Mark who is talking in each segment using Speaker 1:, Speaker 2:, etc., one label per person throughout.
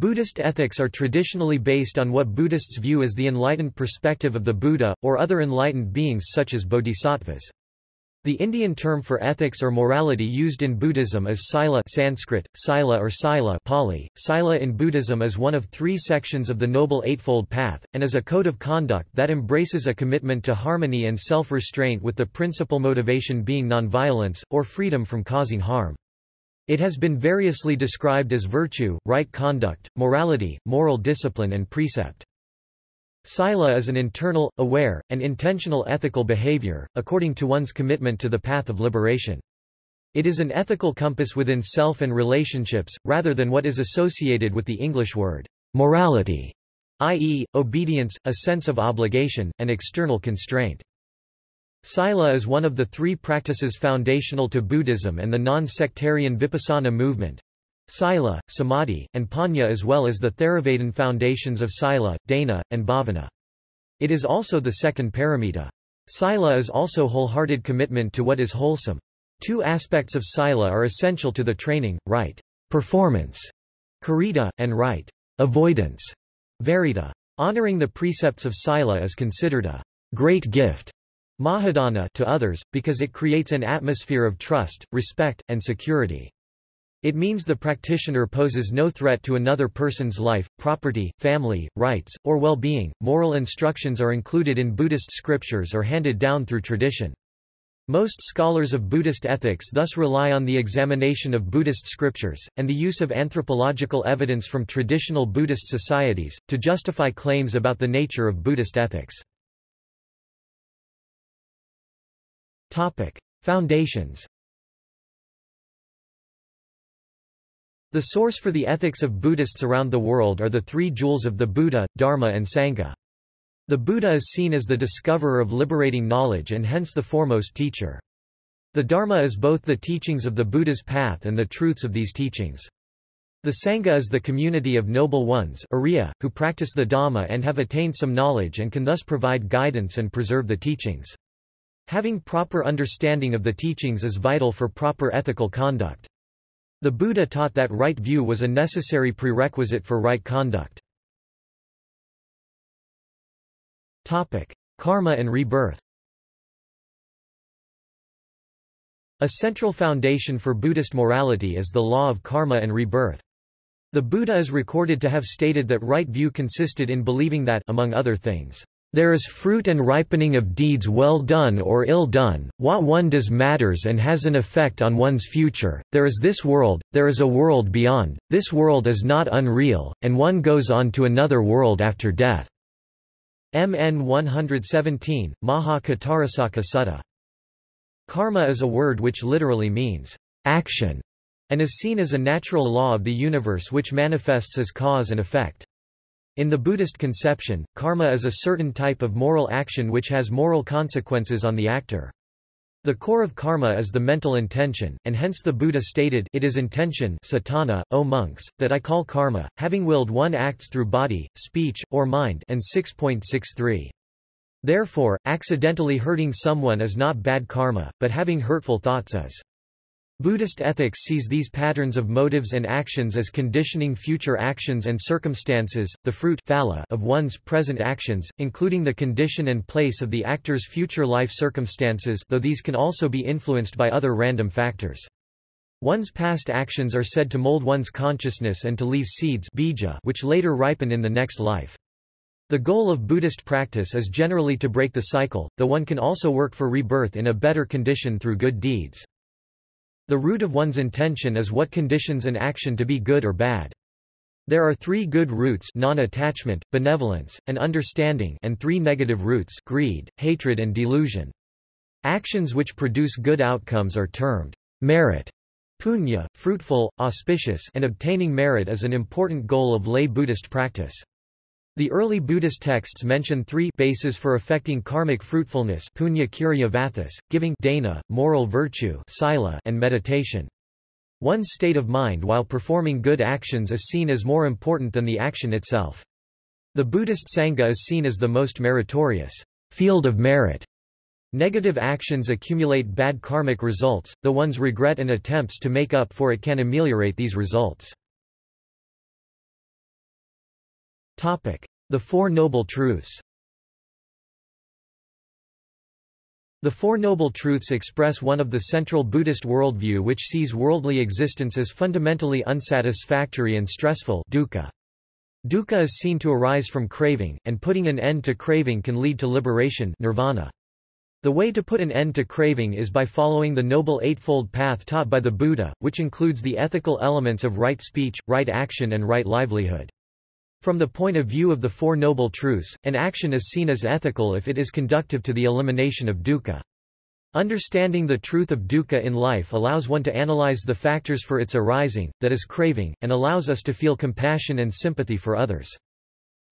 Speaker 1: Buddhist ethics are traditionally based on what Buddhists view as the enlightened perspective of the Buddha, or other enlightened beings such as bodhisattvas. The Indian term for ethics or morality used in Buddhism is sila Sanskrit, sila or sila Pali. Sila in Buddhism is one of three sections of the Noble Eightfold Path, and is a code of conduct that embraces a commitment to harmony and self-restraint with the principal motivation being nonviolence, or freedom from causing harm. It has been variously described as virtue, right conduct, morality, moral discipline and precept. Sila is an internal, aware, and intentional ethical behavior, according to one's commitment to the path of liberation. It is an ethical compass within self and relationships, rather than what is associated with the English word morality, i.e., obedience, a sense of obligation, and external constraint. Sila is one of the three practices foundational to Buddhism and the non-sectarian Vipassana movement. Sila, Samadhi, and Panya as well as the Theravadin foundations of Sila, Dana, and Bhavana. It is also the second paramita. Sila is also wholehearted commitment to what is wholesome. Two aspects of Sila are essential to the training, right performance, karita, and right avoidance, varita. Honoring the precepts of Sila is considered a great gift Mahadana to others, because it creates an atmosphere of trust, respect, and security. It means the practitioner poses no threat to another person's life, property, family, rights, or well-being. Moral instructions are included in Buddhist scriptures or handed down through tradition. Most scholars of Buddhist ethics thus rely on the examination of Buddhist scriptures, and the use of anthropological evidence from traditional Buddhist societies, to justify claims about the nature of Buddhist ethics. Topic. Foundations The source for the ethics of Buddhists around the world are the three jewels of the Buddha, Dharma and Sangha. The Buddha is seen as the discoverer of liberating knowledge and hence the foremost teacher. The Dharma is both the teachings of the Buddha's path and the truths of these teachings. The Sangha is the community of noble ones Arya, who practice the Dhamma and have attained some knowledge and can thus provide guidance and preserve the teachings. Having proper understanding of the teachings is vital for proper ethical conduct. The Buddha taught that right view was a necessary prerequisite for right conduct. Topic: Karma and rebirth. A central foundation for Buddhist morality is the law of karma and rebirth. The Buddha is recorded to have stated that right view consisted in believing that among other things, there is fruit and ripening of deeds well done or ill done, what one does matters and has an effect on one's future, there is this world, there is a world beyond, this world is not unreal, and one goes on to another world after death. MN 117, Maha Katarasaka Sutta. Karma is a word which literally means action, and is seen as a natural law of the universe which manifests as cause and effect. In the Buddhist conception, karma is a certain type of moral action which has moral consequences on the actor. The core of karma is the mental intention, and hence the Buddha stated it is intention cetana, O monks, that I call karma, having willed one acts through body, speech, or mind and 6.63. Therefore, accidentally hurting someone is not bad karma, but having hurtful thoughts is. Buddhist ethics sees these patterns of motives and actions as conditioning future actions and circumstances, the fruit of one's present actions, including the condition and place of the actor's future life circumstances though these can also be influenced by other random factors. One's past actions are said to mold one's consciousness and to leave seeds bija which later ripen in the next life. The goal of Buddhist practice is generally to break the cycle, though one can also work for rebirth in a better condition through good deeds. The root of one's intention is what conditions an action to be good or bad. There are three good roots non-attachment, benevolence, and understanding and three negative roots greed, hatred and delusion. Actions which produce good outcomes are termed merit, punya, fruitful, auspicious and obtaining merit is an important goal of lay Buddhist practice. The early Buddhist texts mention three bases for affecting karmic fruitfulness punya kirya vathas, giving dana, moral virtue sila, and meditation. One's state of mind while performing good actions is seen as more important than the action itself. The Buddhist Sangha is seen as the most meritorious field of merit. Negative actions accumulate bad karmic results, though one's regret and attempts to make up for it can ameliorate these results. The Four Noble Truths The Four Noble Truths express one of the central Buddhist worldview which sees worldly existence as fundamentally unsatisfactory and stressful dukkha. Dukkha is seen to arise from craving, and putting an end to craving can lead to liberation nirvana. The way to put an end to craving is by following the Noble Eightfold Path taught by the Buddha, which includes the ethical elements of right speech, right action and right livelihood. From the point of view of the Four Noble Truths, an action is seen as ethical if it is conductive to the elimination of dukkha. Understanding the truth of dukkha in life allows one to analyze the factors for its arising, that is craving, and allows us to feel compassion and sympathy for others.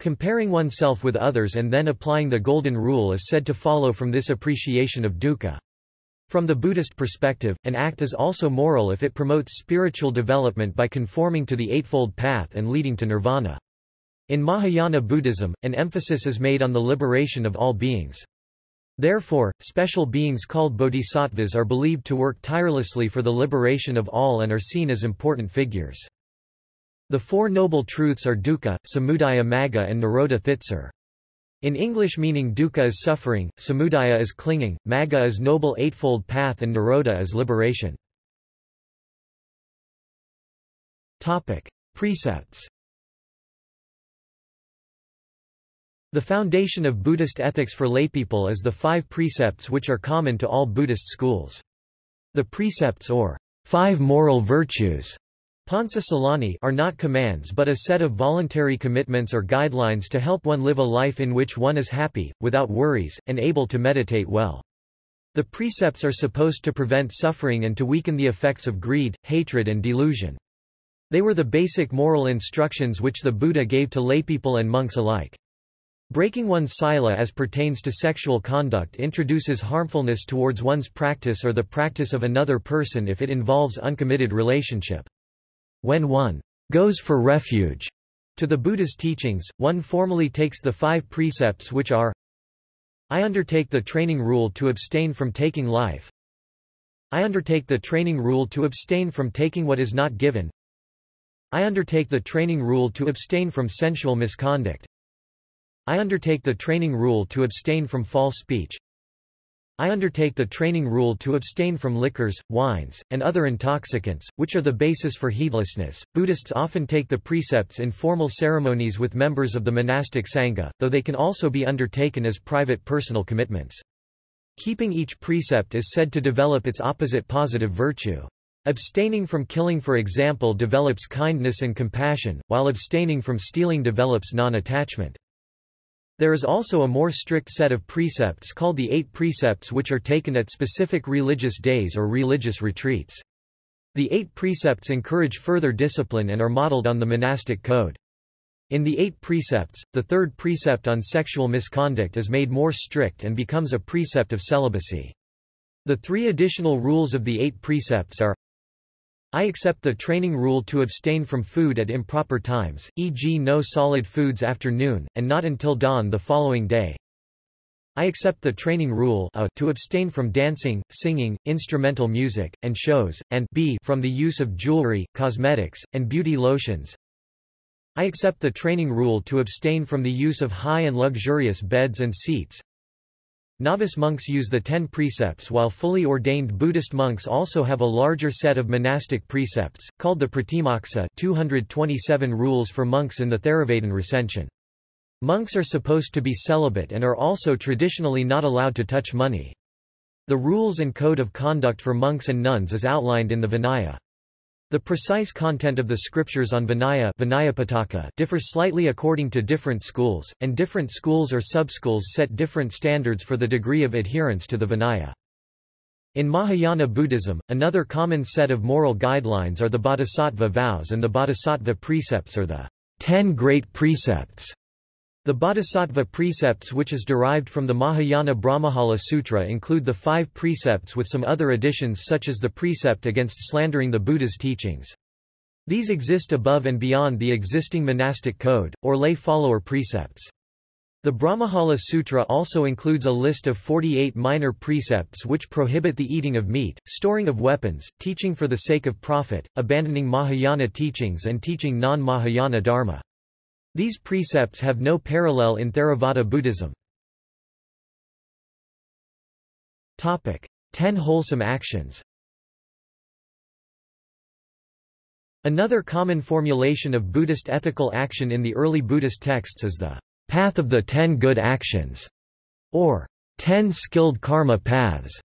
Speaker 1: Comparing oneself with others and then applying the Golden Rule is said to follow from this appreciation of dukkha. From the Buddhist perspective, an act is also moral if it promotes spiritual development by conforming to the Eightfold Path and leading to nirvana. In Mahayana Buddhism, an emphasis is made on the liberation of all beings. Therefore, special beings called bodhisattvas are believed to work tirelessly for the liberation of all and are seen as important figures. The Four Noble Truths are dukkha, samudaya magga and nirodha thitsar. In English meaning dukkha is suffering, samudaya is clinging, magga is noble eightfold path and nirodha is liberation. Topic. Precepts The foundation of Buddhist ethics for laypeople is the five precepts which are common to all Buddhist schools. The precepts or five moral virtues Silani are not commands but a set of voluntary commitments or guidelines to help one live a life in which one is happy, without worries, and able to meditate well. The precepts are supposed to prevent suffering and to weaken the effects of greed, hatred and delusion. They were the basic moral instructions which the Buddha gave to laypeople and monks alike. Breaking one's sila as pertains to sexual conduct introduces harmfulness towards one's practice or the practice of another person if it involves uncommitted relationship. When one goes for refuge to the Buddha's teachings, one formally takes the five precepts which are I undertake the training rule to abstain from taking life. I undertake the training rule to abstain from taking what is not given. I undertake the training rule to abstain from sensual misconduct. I undertake the training rule to abstain from false speech. I undertake the training rule to abstain from liquors, wines, and other intoxicants, which are the basis for heedlessness. Buddhists often take the precepts in formal ceremonies with members of the monastic sangha, though they can also be undertaken as private personal commitments. Keeping each precept is said to develop its opposite positive virtue. Abstaining from killing for example develops kindness and compassion, while abstaining from stealing develops non-attachment. There is also a more strict set of precepts called the Eight Precepts which are taken at specific religious days or religious retreats. The Eight Precepts encourage further discipline and are modeled on the monastic code. In the Eight Precepts, the third precept on sexual misconduct is made more strict and becomes a precept of celibacy. The three additional rules of the Eight Precepts are I accept the training rule to abstain from food at improper times, e.g. no solid foods after noon, and not until dawn the following day. I accept the training rule a, to abstain from dancing, singing, instrumental music, and shows, and b from the use of jewelry, cosmetics, and beauty lotions. I accept the training rule to abstain from the use of high and luxurious beds and seats, Novice monks use the ten precepts while fully ordained Buddhist monks also have a larger set of monastic precepts, called the Pratimoksa 227 rules for monks in the Theravada recension. Monks are supposed to be celibate and are also traditionally not allowed to touch money. The rules and code of conduct for monks and nuns is outlined in the Vinaya. The precise content of the scriptures on Vinaya differ slightly according to different schools, and different schools or subschools set different standards for the degree of adherence to the Vinaya. In Mahayana Buddhism, another common set of moral guidelines are the bodhisattva vows and the bodhisattva precepts or the Ten Great Precepts. The Bodhisattva precepts which is derived from the Mahayana Brahmajala Sutra include the five precepts with some other additions such as the precept against slandering the Buddha's teachings. These exist above and beyond the existing monastic code, or lay follower precepts. The Brahmajala Sutra also includes a list of 48 minor precepts which prohibit the eating of meat, storing of weapons, teaching for the sake of profit, abandoning Mahayana teachings and teaching non-Mahayana dharma. These precepts have no parallel in Theravada Buddhism. Topic: 10 wholesome actions. Another common formulation of Buddhist ethical action in the early Buddhist texts is the path of the ten good actions, or ten skilled karma paths,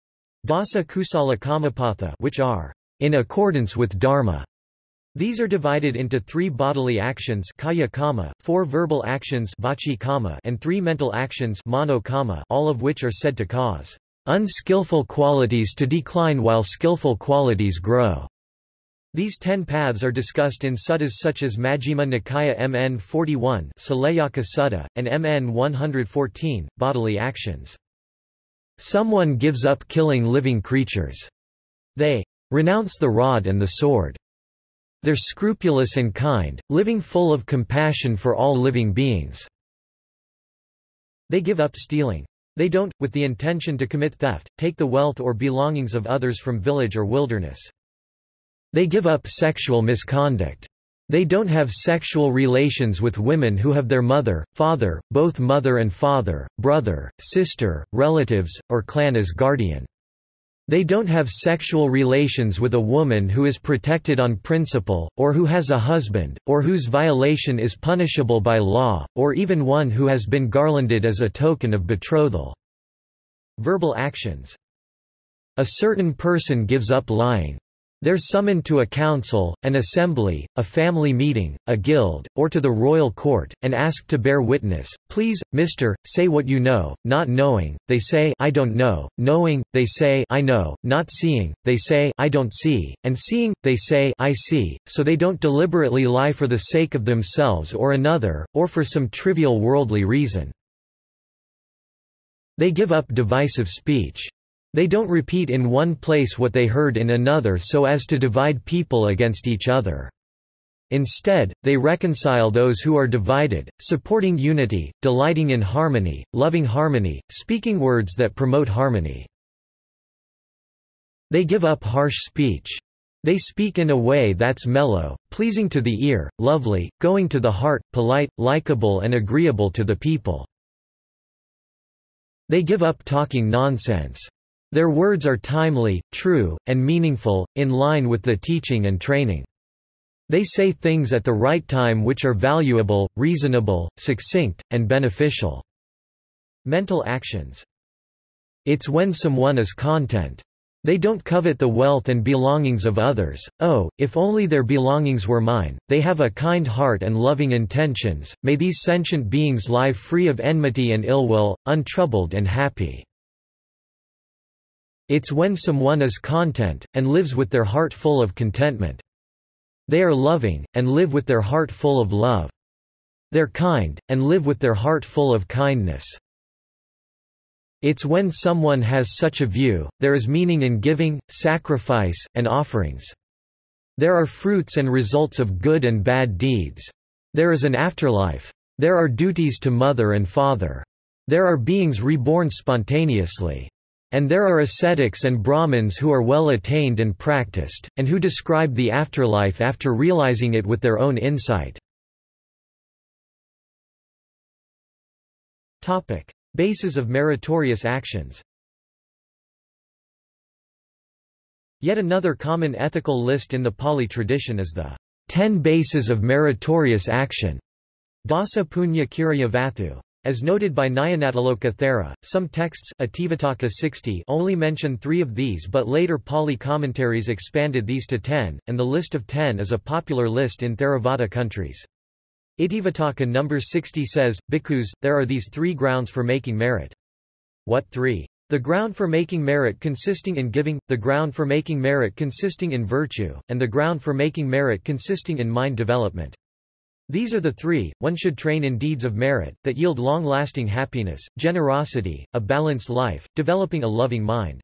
Speaker 1: dasa kusala kamapatha, which are in accordance with dharma. These are divided into three bodily actions kaya kama, four verbal actions vachi kama, and three mental actions mano kama, all of which are said to cause unskillful qualities to decline while skillful qualities grow. These ten paths are discussed in suttas such as Majjhima Nikaya MN 41 Saleyyaka Sutta, and MN 114, Bodily Actions. Someone gives up killing living creatures. They renounce the rod and the sword. They're scrupulous and kind, living full of compassion for all living beings. They give up stealing. They don't, with the intention to commit theft, take the wealth or belongings of others from village or wilderness. They give up sexual misconduct. They don't have sexual relations with women who have their mother, father, both mother and father, brother, sister, relatives, or clan as guardian. They don't have sexual relations with a woman who is protected on principle, or who has a husband, or whose violation is punishable by law, or even one who has been garlanded as a token of betrothal. Verbal actions. A certain person gives up lying. They're summoned to a council, an assembly, a family meeting, a guild, or to the royal court, and asked to bear witness. Please, mister, say what you know, not knowing, they say I don't know, knowing, they say I know, not seeing, they say I don't see, and seeing, they say I see, so they don't deliberately lie for the sake of themselves or another, or for some trivial worldly reason. They give up divisive speech. They don't repeat in one place what they heard in another so as to divide people against each other. Instead, they reconcile those who are divided, supporting unity, delighting in harmony, loving harmony, speaking words that promote harmony. They give up harsh speech. They speak in a way that's mellow, pleasing to the ear, lovely, going to the heart, polite, likable and agreeable to the people. They give up talking nonsense. Their words are timely, true, and meaningful, in line with the teaching and training. They say things at the right time which are valuable, reasonable, succinct, and beneficial. Mental actions. It's when someone is content. They don't covet the wealth and belongings of others, oh, if only their belongings were mine, they have a kind heart and loving intentions, may these sentient beings live free of enmity and ill will, untroubled and happy. It's when someone is content, and lives with their heart full of contentment. They are loving, and live with their heart full of love. They're kind, and live with their heart full of kindness. It's when someone has such a view, there is meaning in giving, sacrifice, and offerings. There are fruits and results of good and bad deeds. There is an afterlife. There are duties to mother and father. There are beings reborn spontaneously. And there are ascetics and Brahmins who are well attained and practiced, and who describe the afterlife after realizing it with their own insight. Bases of meritorious actions Yet another common ethical list in the Pali tradition is the Ten Bases of Meritorious Action, Dasa Punya Kirya Vathu. As noted by Nyanatiloka Thera, some texts 60 only mention three of these but later Pali commentaries expanded these to ten, and the list of ten is a popular list in Theravada countries. Itivuttaka number 60 says, Bhikkhus, there are these three grounds for making merit. What three? The ground for making merit consisting in giving, the ground for making merit consisting in virtue, and the ground for making merit consisting in mind development. These are the three, one should train in deeds of merit, that yield long-lasting happiness, generosity, a balanced life, developing a loving mind.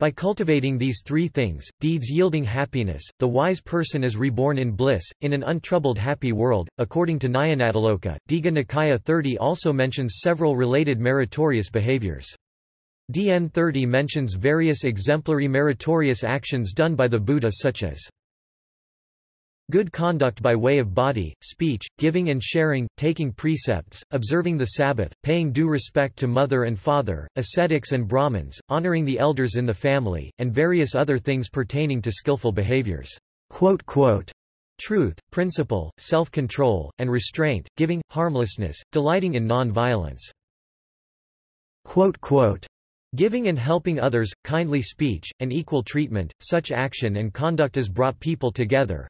Speaker 1: By cultivating these three things, deeds yielding happiness, the wise person is reborn in bliss, in an untroubled happy world. According to Nyanatiloka, Digha Nikaya 30 also mentions several related meritorious behaviors. DN 30 mentions various exemplary meritorious actions done by the Buddha such as Good conduct by way of body, speech, giving and sharing, taking precepts, observing the Sabbath, paying due respect to mother and father, ascetics and Brahmins, honoring the elders in the family, and various other things pertaining to skillful behaviors. Quote, quote, Truth, principle, self-control, and restraint, giving, harmlessness, delighting in non-violence. Giving and helping others, kindly speech, and equal treatment, such action and conduct as brought people together,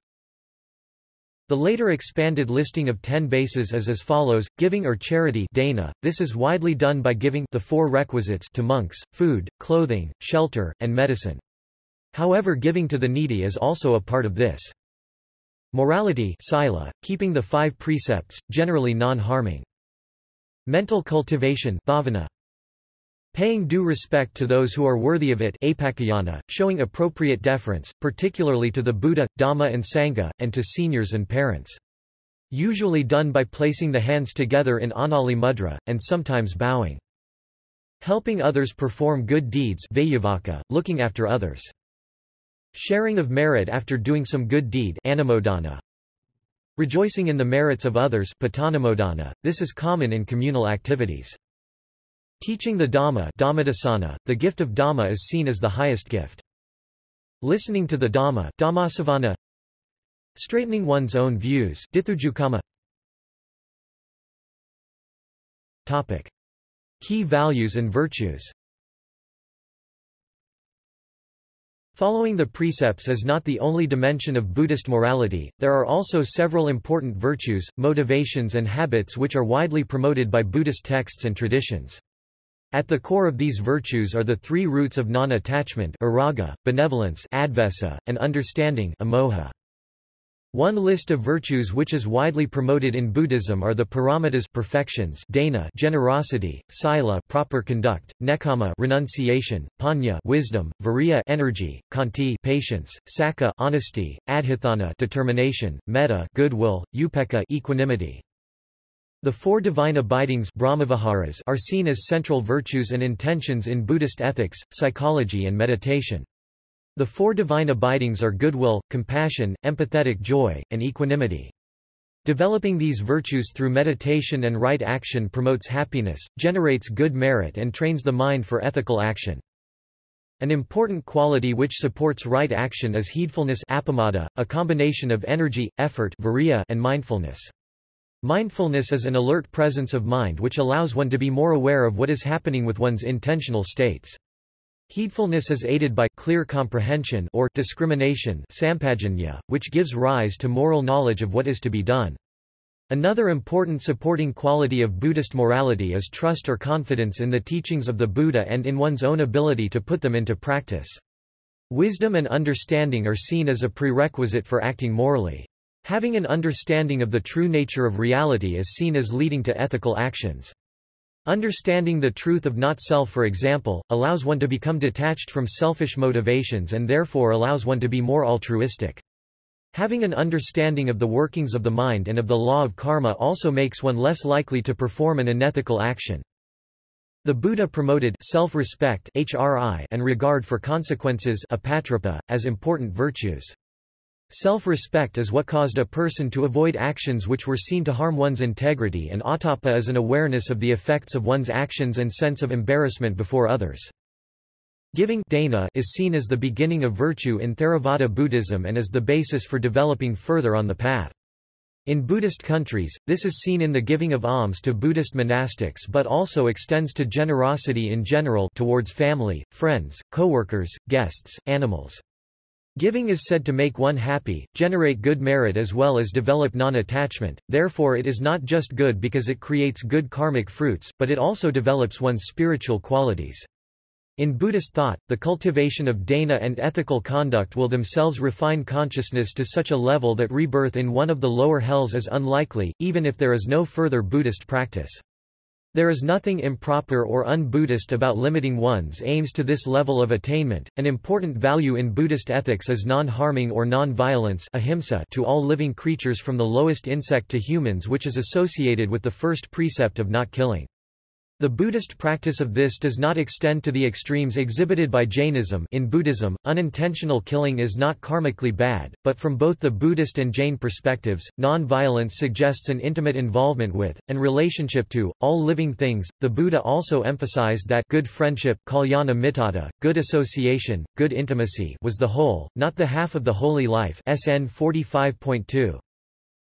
Speaker 1: the later expanded listing of ten bases is as follows, giving or charity dana, this is widely done by giving the four requisites to monks, food, clothing, shelter, and medicine. However giving to the needy is also a part of this. Morality sila, keeping the five precepts, generally non-harming. Mental cultivation bhavana, Paying due respect to those who are worthy of it showing appropriate deference, particularly to the Buddha, Dhamma and Sangha, and to seniors and parents. Usually done by placing the hands together in Anjali Mudra, and sometimes bowing. Helping others perform good deeds looking after others. Sharing of merit after doing some good deed anumodana. Rejoicing in the merits of others this is common in communal activities. Teaching the Dhamma Dhammadasana, the gift of Dhamma is seen as the highest gift. Listening to the Dhamma Dhammasavana, Straightening one's own views Dithujukama. Topic. Key values and virtues Following the precepts is not the only dimension of Buddhist morality, there are also several important virtues, motivations and habits which are widely promoted by Buddhist texts and traditions. At the core of these virtues are the three roots of non-attachment araga, benevolence advesa, and understanding amoha. One list of virtues which is widely promoted in Buddhism are the paramitas perfections dana generosity, sila proper conduct, nekama renunciation, panya wisdom, viriya energy, kanti patience, sakka honesty, adhitthana determination, metta goodwill, upekkha equanimity. The four divine abidings Brahmaviharas are seen as central virtues and intentions in Buddhist ethics, psychology and meditation. The four divine abidings are goodwill, compassion, empathetic joy, and equanimity. Developing these virtues through meditation and right action promotes happiness, generates good merit and trains the mind for ethical action. An important quality which supports right action is heedfulness apamada, a combination of energy, effort and mindfulness. Mindfulness is an alert presence of mind which allows one to be more aware of what is happening with one's intentional states. Heedfulness is aided by clear comprehension or discrimination which gives rise to moral knowledge of what is to be done. Another important supporting quality of Buddhist morality is trust or confidence in the teachings of the Buddha and in one's own ability to put them into practice. Wisdom and understanding are seen as a prerequisite for acting morally. Having an understanding of the true nature of reality is seen as leading to ethical actions. Understanding the truth of not-self for example, allows one to become detached from selfish motivations and therefore allows one to be more altruistic. Having an understanding of the workings of the mind and of the law of karma also makes one less likely to perform an unethical action. The Buddha promoted self-respect and regard for consequences as important virtues. Self-respect is what caused a person to avoid actions which were seen to harm one's integrity and ottappa is an awareness of the effects of one's actions and sense of embarrassment before others. Giving dana is seen as the beginning of virtue in Theravada Buddhism and is the basis for developing further on the path. In Buddhist countries, this is seen in the giving of alms to Buddhist monastics but also extends to generosity in general towards family, friends, co-workers, guests, animals. Giving is said to make one happy, generate good merit as well as develop non-attachment, therefore it is not just good because it creates good karmic fruits, but it also develops one's spiritual qualities. In Buddhist thought, the cultivation of dana and ethical conduct will themselves refine consciousness to such a level that rebirth in one of the lower hells is unlikely, even if there is no further Buddhist practice. There is nothing improper or un-Buddhist about limiting one's aims to this level of attainment. An important value in Buddhist ethics is non-harming or non-violence ahimsa to all living creatures from the lowest insect to humans which is associated with the first precept of not killing. The Buddhist practice of this does not extend to the extremes exhibited by Jainism in Buddhism, unintentional killing is not karmically bad, but from both the Buddhist and Jain perspectives, non-violence suggests an intimate involvement with, and relationship to, all living things. The Buddha also emphasized that good friendship kalyana mittata, good association, good intimacy was the whole, not the half of the holy life SN 45.2.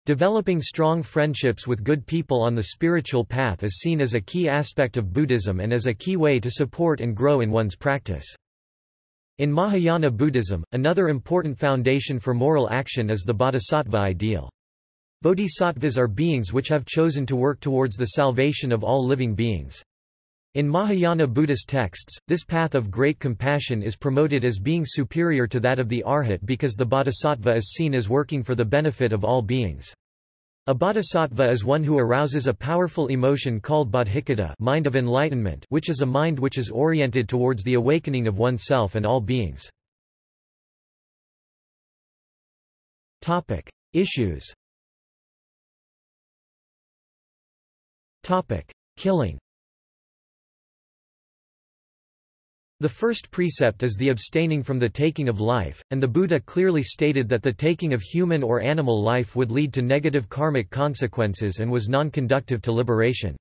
Speaker 1: Developing strong friendships with good people on the spiritual path is seen as a key aspect of Buddhism and as a key way to support and grow in one's practice. In Mahayana Buddhism, another important foundation for moral action is the bodhisattva ideal. Bodhisattvas are beings which have chosen to work towards the salvation of all living beings. In Mahayana Buddhist texts, this path of great compassion is promoted as being superior to that of the arhat because the bodhisattva is seen as working for the benefit of all beings. A bodhisattva is one who arouses a powerful emotion called bodhicitta mind of enlightenment which is a mind which is oriented towards the awakening of oneself and all beings. Topic. Issues Topic. Killing The first precept is the abstaining from the taking of life, and the Buddha clearly stated that the taking of human or animal life would lead to negative karmic consequences and was non-conductive to liberation.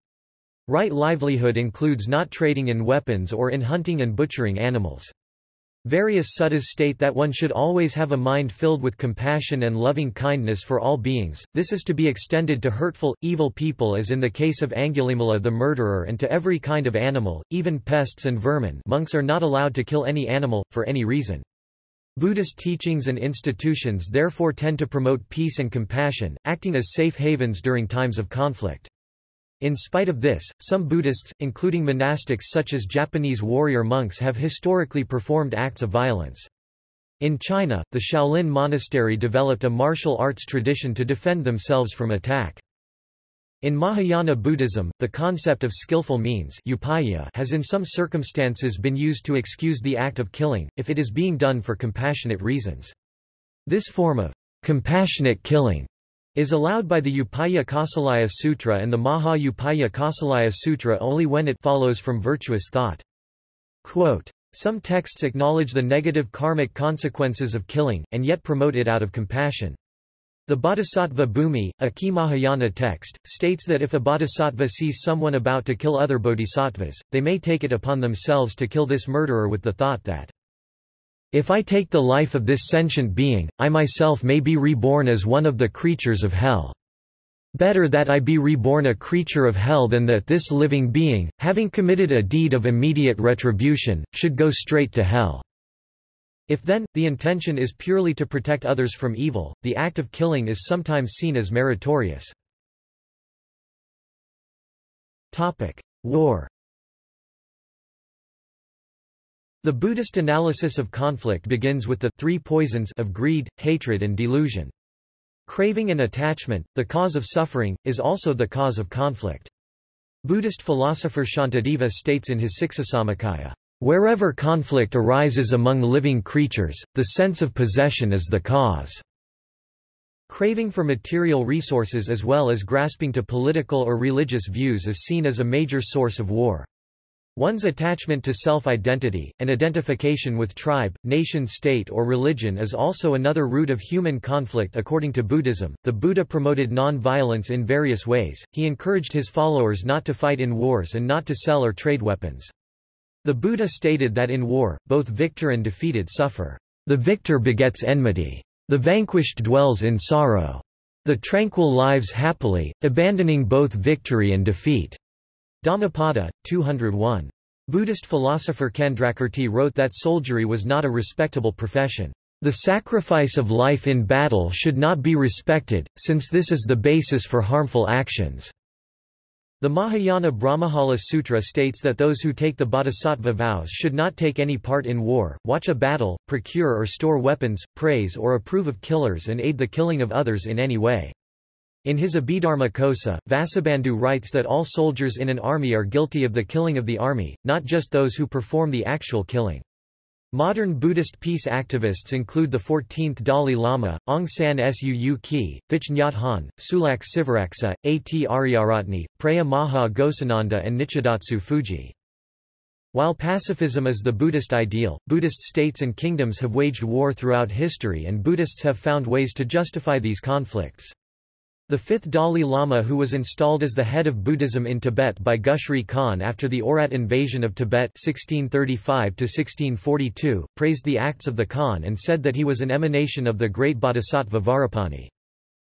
Speaker 1: Right livelihood includes not trading in weapons or in hunting and butchering animals. Various suttas state that one should always have a mind filled with compassion and loving kindness for all beings, this is to be extended to hurtful, evil people as in the case of Angulimala the murderer and to every kind of animal, even pests and vermin monks are not allowed to kill any animal, for any reason. Buddhist teachings and institutions therefore tend to promote peace and compassion, acting as safe havens during times of conflict. In spite of this, some Buddhists, including monastics such as Japanese warrior monks have historically performed acts of violence. In China, the Shaolin monastery developed a martial arts tradition to defend themselves from attack. In Mahayana Buddhism, the concept of skillful means has in some circumstances been used to excuse the act of killing, if it is being done for compassionate reasons. This form of compassionate killing is allowed by the Upaya Kausalya Sutra and the Maha Upaya Kausalya Sutra only when it follows from virtuous thought. Quote, Some texts acknowledge the negative karmic consequences of killing, and yet promote it out of compassion. The Bodhisattva Bhumi, a key Mahayana text, states that if a bodhisattva sees someone about to kill other bodhisattvas, they may take it upon themselves to kill this murderer with the thought that if I take the life of this sentient being, I myself may be reborn as one of the creatures of hell. Better that I be reborn a creature of hell than that this living being, having committed a deed of immediate retribution, should go straight to hell. If then, the intention is purely to protect others from evil, the act of killing is sometimes seen as meritorious. War the Buddhist analysis of conflict begins with the three poisons of greed, hatred and delusion. Craving and attachment, the cause of suffering, is also the cause of conflict. Buddhist philosopher Shantideva states in his Siksasamuccaya, Wherever conflict arises among living creatures, the sense of possession is the cause. Craving for material resources as well as grasping to political or religious views is seen as a major source of war. One's attachment to self-identity, and identification with tribe, nation-state or religion is also another root of human conflict according to Buddhism. The Buddha promoted non-violence in various ways, he encouraged his followers not to fight in wars and not to sell or trade weapons. The Buddha stated that in war, both victor and defeated suffer. The victor begets enmity. The vanquished dwells in sorrow. The tranquil lives happily, abandoning both victory and defeat. Dhammapada, 201. Buddhist philosopher Candrakirti wrote that soldiery was not a respectable profession. The sacrifice of life in battle should not be respected, since this is the basis for harmful actions. The Mahayana Brahmajala Sutra states that those who take the bodhisattva vows should not take any part in war, watch a battle, procure or store weapons, praise or approve of killers and aid the killing of others in any way. In his Abhidharma Kosa, Vasubandhu writes that all soldiers in an army are guilty of the killing of the army, not just those who perform the actual killing. Modern Buddhist peace activists include the 14th Dalai Lama, Aung San Suu Kyi, Thich Nhat Hanh, Sulak Sivaraksa, A.T. Ariyaratne, Preya Maha Ghosananda and Nichidatsu Fujii. While pacifism is the Buddhist ideal, Buddhist states and kingdoms have waged war throughout history and Buddhists have found ways to justify these conflicts. The fifth Dalai Lama who was installed as the head of Buddhism in Tibet by Gushri Khan after the Oirat invasion of Tibet 1635 praised the acts of the Khan and said that he was an emanation of the great bodhisattva Vajrapani.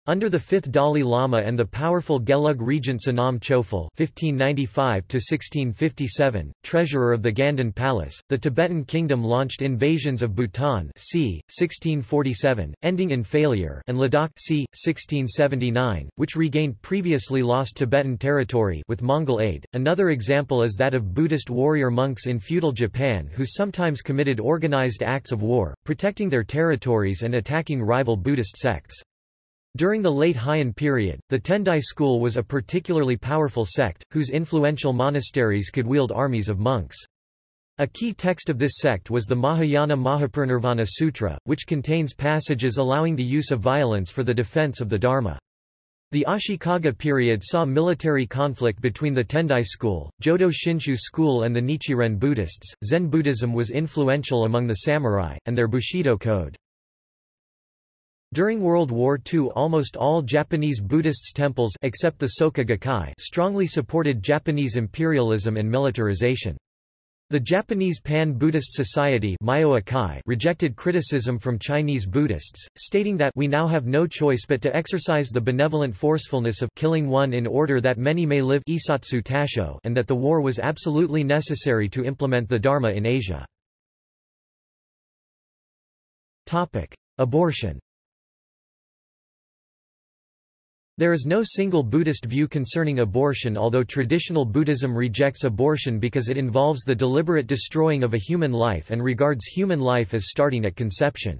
Speaker 1: Under the fifth Dalai Lama and the powerful Gelug regent Sonam Chöphel (1595–1657), treasurer of the Ganden Palace, the Tibetan kingdom launched invasions of Bhutan c. 1647, ending in failure, and Ladakh c. 1679, which regained previously lost Tibetan territory with Mongol aid. Another example is that of Buddhist warrior monks in feudal Japan who sometimes committed organized acts of war, protecting their territories and attacking rival Buddhist sects. During the late Heian period, the Tendai school was a particularly powerful sect, whose influential monasteries could wield armies of monks. A key text of this sect was the Mahayana Mahaparinirvana Sutra, which contains passages allowing the use of violence for the defense of the Dharma. The Ashikaga period saw military conflict between the Tendai school, Jodo Shinshu school and the Nichiren Buddhists. Zen Buddhism was influential among the samurai, and their Bushido code. During World War II almost all Japanese Buddhist temples except the Soka Gakkai strongly supported Japanese imperialism and militarization. The Japanese Pan-Buddhist Society rejected criticism from Chinese Buddhists, stating that we now have no choice but to exercise the benevolent forcefulness of killing one in order that many may live and that the war was absolutely necessary to implement the Dharma in Asia. Abortion There is no single Buddhist view concerning abortion although traditional Buddhism rejects abortion because it involves the deliberate destroying of a human life and regards human life as starting at conception.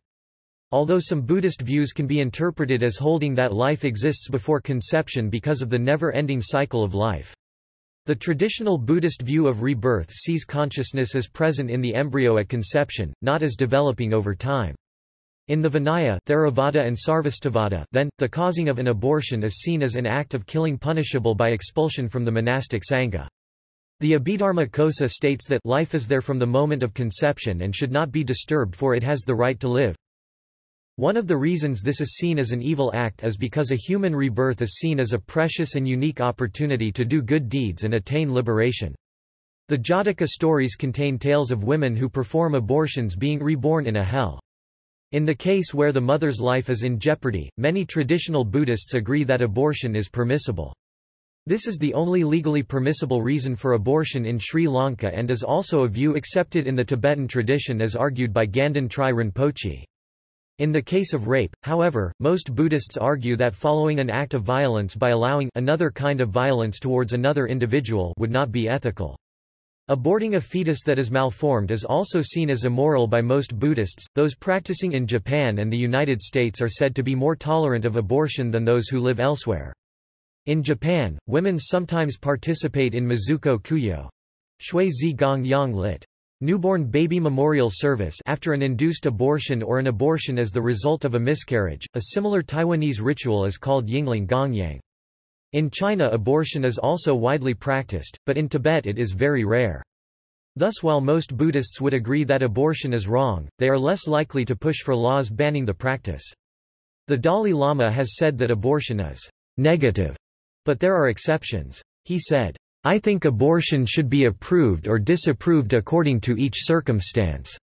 Speaker 1: Although some Buddhist views can be interpreted as holding that life exists before conception because of the never-ending cycle of life. The traditional Buddhist view of rebirth sees consciousness as present in the embryo at conception, not as developing over time. In the Vinaya Theravada and Sarvastivada, then, the causing of an abortion is seen as an act of killing punishable by expulsion from the monastic sangha. The Abhidharma Kosa states that life is there from the moment of conception and should not be disturbed for it has the right to live. One of the reasons this is seen as an evil act is because a human rebirth is seen as a precious and unique opportunity to do good deeds and attain liberation. The Jataka stories contain tales of women who perform abortions being reborn in a hell. In the case where the mother's life is in jeopardy, many traditional Buddhists agree that abortion is permissible. This is the only legally permissible reason for abortion in Sri Lanka and is also a view accepted in the Tibetan tradition as argued by Ganden Tri Rinpoche. In the case of rape, however, most Buddhists argue that following an act of violence by allowing another kind of violence towards another individual would not be ethical. Aborting a fetus that is malformed is also seen as immoral by most Buddhists. Those practicing in Japan and the United States are said to be more tolerant of abortion than those who live elsewhere. In Japan, women sometimes participate in Mizuko Kuyo. Shui Zi Gong Yang lit. Newborn baby memorial service after an induced abortion or an abortion as the result of a miscarriage. A similar Taiwanese ritual is called Yingling Gongyang. In China abortion is also widely practiced, but in Tibet it is very rare. Thus while most Buddhists would agree that abortion is wrong, they are less likely to push for laws banning the practice. The Dalai Lama has said that abortion is negative, but there are exceptions. He said, I think abortion should be approved or disapproved according to each circumstance.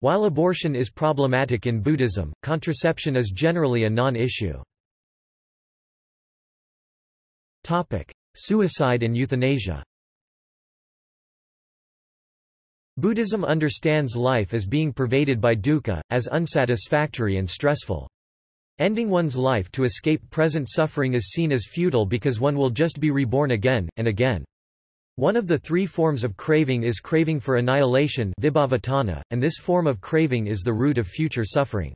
Speaker 1: While abortion is problematic in Buddhism, contraception is generally a non-issue. Topic: Suicide and euthanasia. Buddhism understands life as being pervaded by dukkha, as unsatisfactory and stressful. Ending one's life to escape present suffering is seen as futile because one will just be reborn again, and again. One of the three forms of craving is craving for annihilation and this form of craving is the root of future suffering.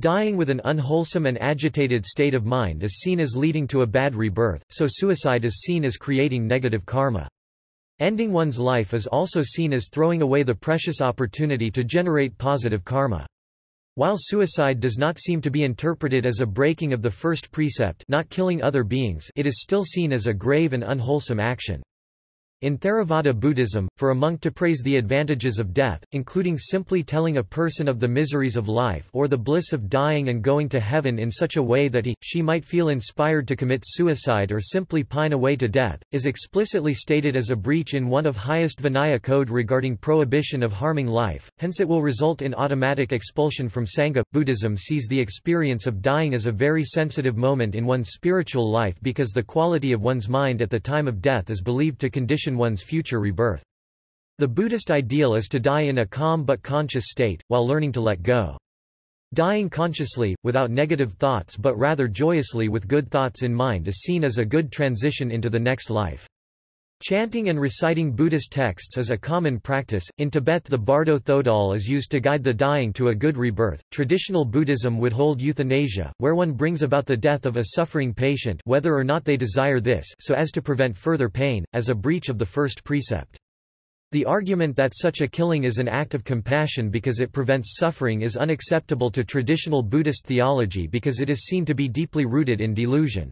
Speaker 1: Dying with an unwholesome and agitated state of mind is seen as leading to a bad rebirth, so suicide is seen as creating negative karma. Ending one's life is also seen as throwing away the precious opportunity to generate positive karma. While suicide does not seem to be interpreted as a breaking of the first precept not killing other beings it is still seen as a grave and unwholesome action. In Theravada Buddhism, for a monk to praise the advantages of death, including simply telling a person of the miseries of life or the bliss of dying and going to heaven in such a way that he, she might feel inspired to commit suicide or simply pine away to death, is explicitly stated as a breach in one of highest Vinaya code regarding prohibition of harming life, hence it will result in automatic expulsion from Sangha. Buddhism sees the experience of dying as a very sensitive moment in one's spiritual life because the quality of one's mind at the time of death is believed to condition one's future rebirth. The Buddhist ideal is to die in a calm but conscious state, while learning to let go. Dying consciously, without negative thoughts but rather joyously with good thoughts in mind is seen as a good transition into the next life. Chanting and reciting Buddhist texts is a common practice. In Tibet, the Bardo Thodol is used to guide the dying to a good rebirth. Traditional Buddhism would hold euthanasia, where one brings about the death of a suffering patient, whether or not they desire this, so as to prevent further pain, as a breach of the first precept. The argument that such a killing is an act of compassion because it prevents suffering is unacceptable to traditional Buddhist theology because it is seen to be deeply rooted in delusion.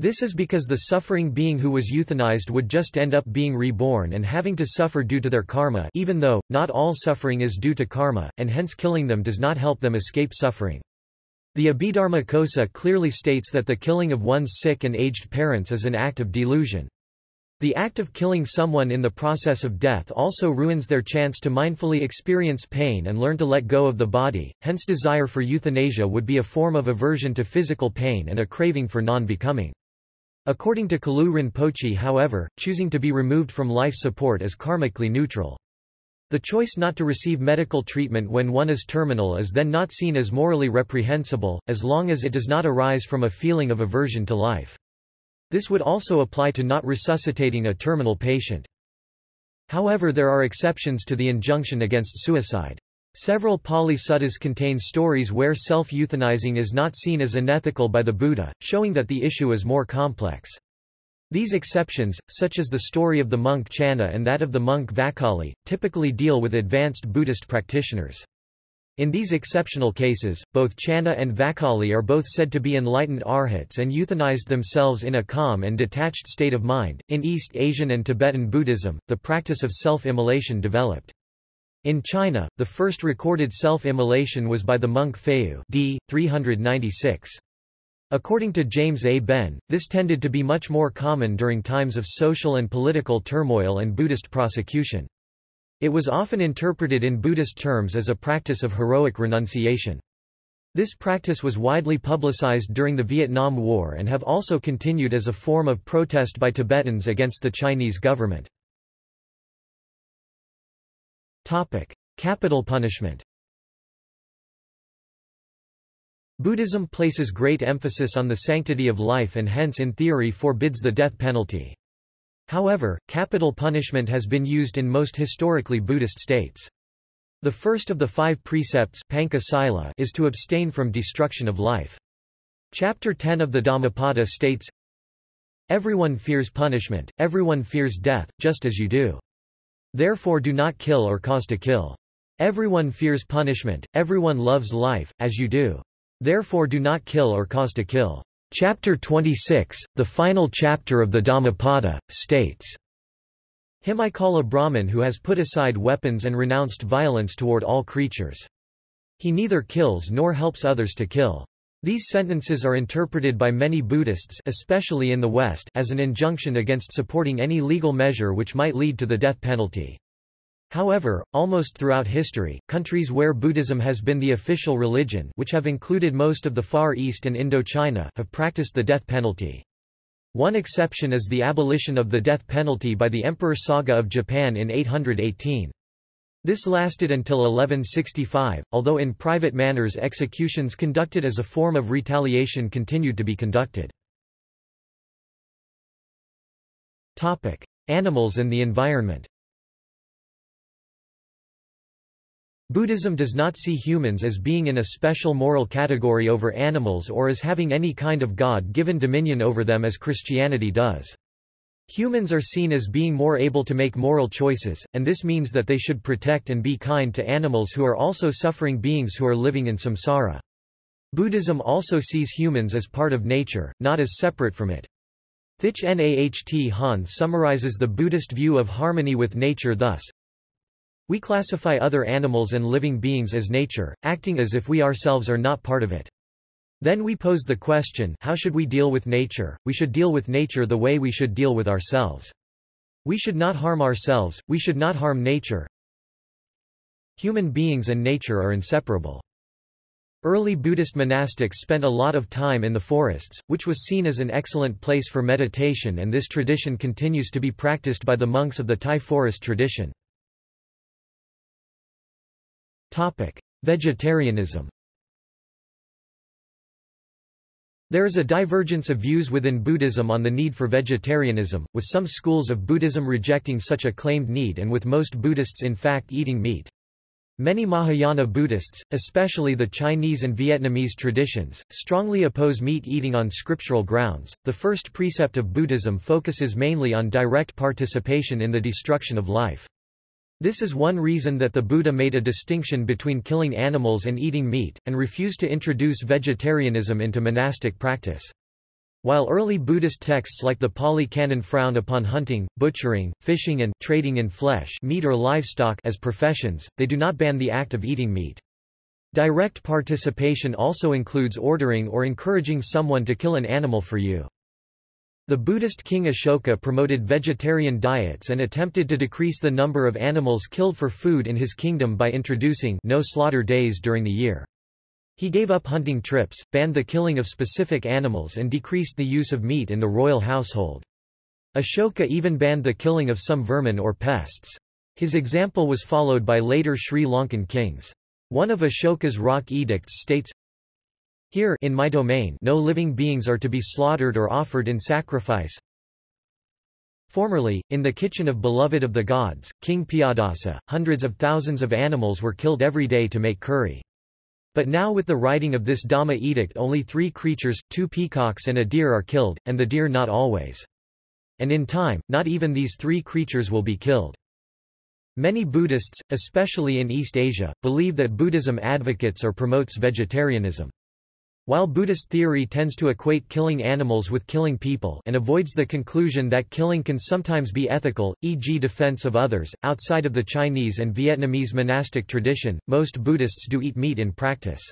Speaker 1: This is because the suffering being who was euthanized would just end up being reborn and having to suffer due to their karma even though, not all suffering is due to karma, and hence killing them does not help them escape suffering. The Abhidharma Kosa clearly states that the killing of one's sick and aged parents is an act of delusion. The act of killing someone in the process of death also ruins their chance to mindfully experience pain and learn to let go of the body, hence desire for euthanasia would be a form of aversion to physical pain and a craving for non-becoming. According to Kalu Rinpoche however, choosing to be removed from life support is karmically neutral. The choice not to receive medical treatment when one is terminal is then not seen as morally reprehensible, as long as it does not arise from a feeling of aversion to life. This would also apply to not resuscitating a terminal patient. However there are exceptions to the injunction against suicide. Several Pali suttas contain stories where self-euthanizing is not seen as unethical by the Buddha, showing that the issue is more complex. These exceptions, such as the story of the monk Channa and that of the monk Vakali, typically deal with advanced Buddhist practitioners. In these exceptional cases, both Channa and Vakali are both said to be enlightened arhats and euthanized themselves in a calm and detached state of mind. In East Asian and Tibetan Buddhism, the practice of self-immolation developed. In China, the first recorded self-immolation was by the monk Fayu d. 396. According to James A. Benn, this tended to be much more common during times of social and political turmoil and Buddhist prosecution. It was often interpreted in Buddhist terms as a practice of heroic renunciation. This practice was widely publicized during the Vietnam War and have also continued as a form of protest by Tibetans against the Chinese government. Topic: Capital punishment. Buddhism places great emphasis on the sanctity of life and hence in theory forbids the death penalty. However, capital punishment has been used in most historically Buddhist states. The first of the five precepts is to abstain from destruction of life. Chapter 10 of the Dhammapada states, Everyone fears punishment, everyone fears death, just as you do. Therefore do not kill or cause to kill. Everyone fears punishment, everyone loves life, as you do. Therefore do not kill or cause to kill. Chapter 26, the final chapter of the Dhammapada, states, Him I call a Brahmin who has put aside weapons and renounced violence toward all creatures. He neither kills nor helps others to kill. These sentences are interpreted by many Buddhists especially in the West as an injunction against supporting any legal measure which might lead to the death penalty. However, almost throughout history, countries where Buddhism has been the official religion which have included most of the Far East and Indochina have practiced the death penalty. One exception is the abolition of the death penalty by the Emperor Saga of Japan in 818. This lasted until 1165, although in private manners executions conducted as a form of retaliation continued to be conducted. Animals and the environment Buddhism does not see humans as being in a special moral category over animals or as having any kind of God-given dominion over them as Christianity does. Humans are seen as being more able to make moral choices, and this means that they should protect and be kind to animals who are also suffering beings who are living in samsara. Buddhism also sees humans as part of nature, not as separate from it. Thich Nhat Hanh summarizes the Buddhist view of harmony with nature thus, We classify other animals and living beings as nature, acting as if we ourselves are not part of it. Then we pose the question how should we deal with nature? We should deal with nature the way we should deal with ourselves. We should not harm ourselves, we should not harm nature. Human beings and nature are inseparable. Early Buddhist monastics spent a lot of time in the forests, which was seen as an excellent place for meditation and this tradition continues to be practiced by the monks of the Thai forest tradition. Topic. Vegetarianism There is a divergence of views within Buddhism on the need for vegetarianism, with some schools of Buddhism rejecting such a claimed need and with most Buddhists in fact eating meat. Many Mahayana Buddhists, especially the Chinese and Vietnamese traditions, strongly oppose meat eating on scriptural grounds. The first precept of Buddhism focuses mainly on direct participation in the destruction of life. This is one reason that the Buddha made a distinction between killing animals and eating meat, and refused to introduce vegetarianism into monastic practice. While early Buddhist texts like the Pali Canon frown upon hunting, butchering, fishing and trading in flesh meat or livestock as professions, they do not ban the act of eating meat. Direct participation also includes ordering or encouraging someone to kill an animal for you. The Buddhist king Ashoka promoted vegetarian diets and attempted to decrease the number of animals killed for food in his kingdom by introducing no slaughter days during the year. He gave up hunting trips, banned the killing of specific animals and decreased the use of meat in the royal household. Ashoka even banned the killing of some vermin or pests. His example was followed by later Sri Lankan kings. One of Ashoka's rock edicts states, here in my domain no living beings are to be slaughtered or offered in sacrifice. Formerly, in the kitchen of beloved of the gods, King Piyadasa, hundreds of thousands of animals were killed every day to make curry. But now with the writing of this Dhamma edict only three creatures, two peacocks and a deer are killed, and the deer not always. And in time, not even these three creatures will be killed. Many Buddhists, especially in East Asia, believe that Buddhism advocates or promotes vegetarianism. While Buddhist theory tends to equate killing animals with killing people and avoids the conclusion that killing can sometimes be ethical, e.g. defense of others, outside of the Chinese and Vietnamese monastic tradition, most Buddhists do eat meat in practice.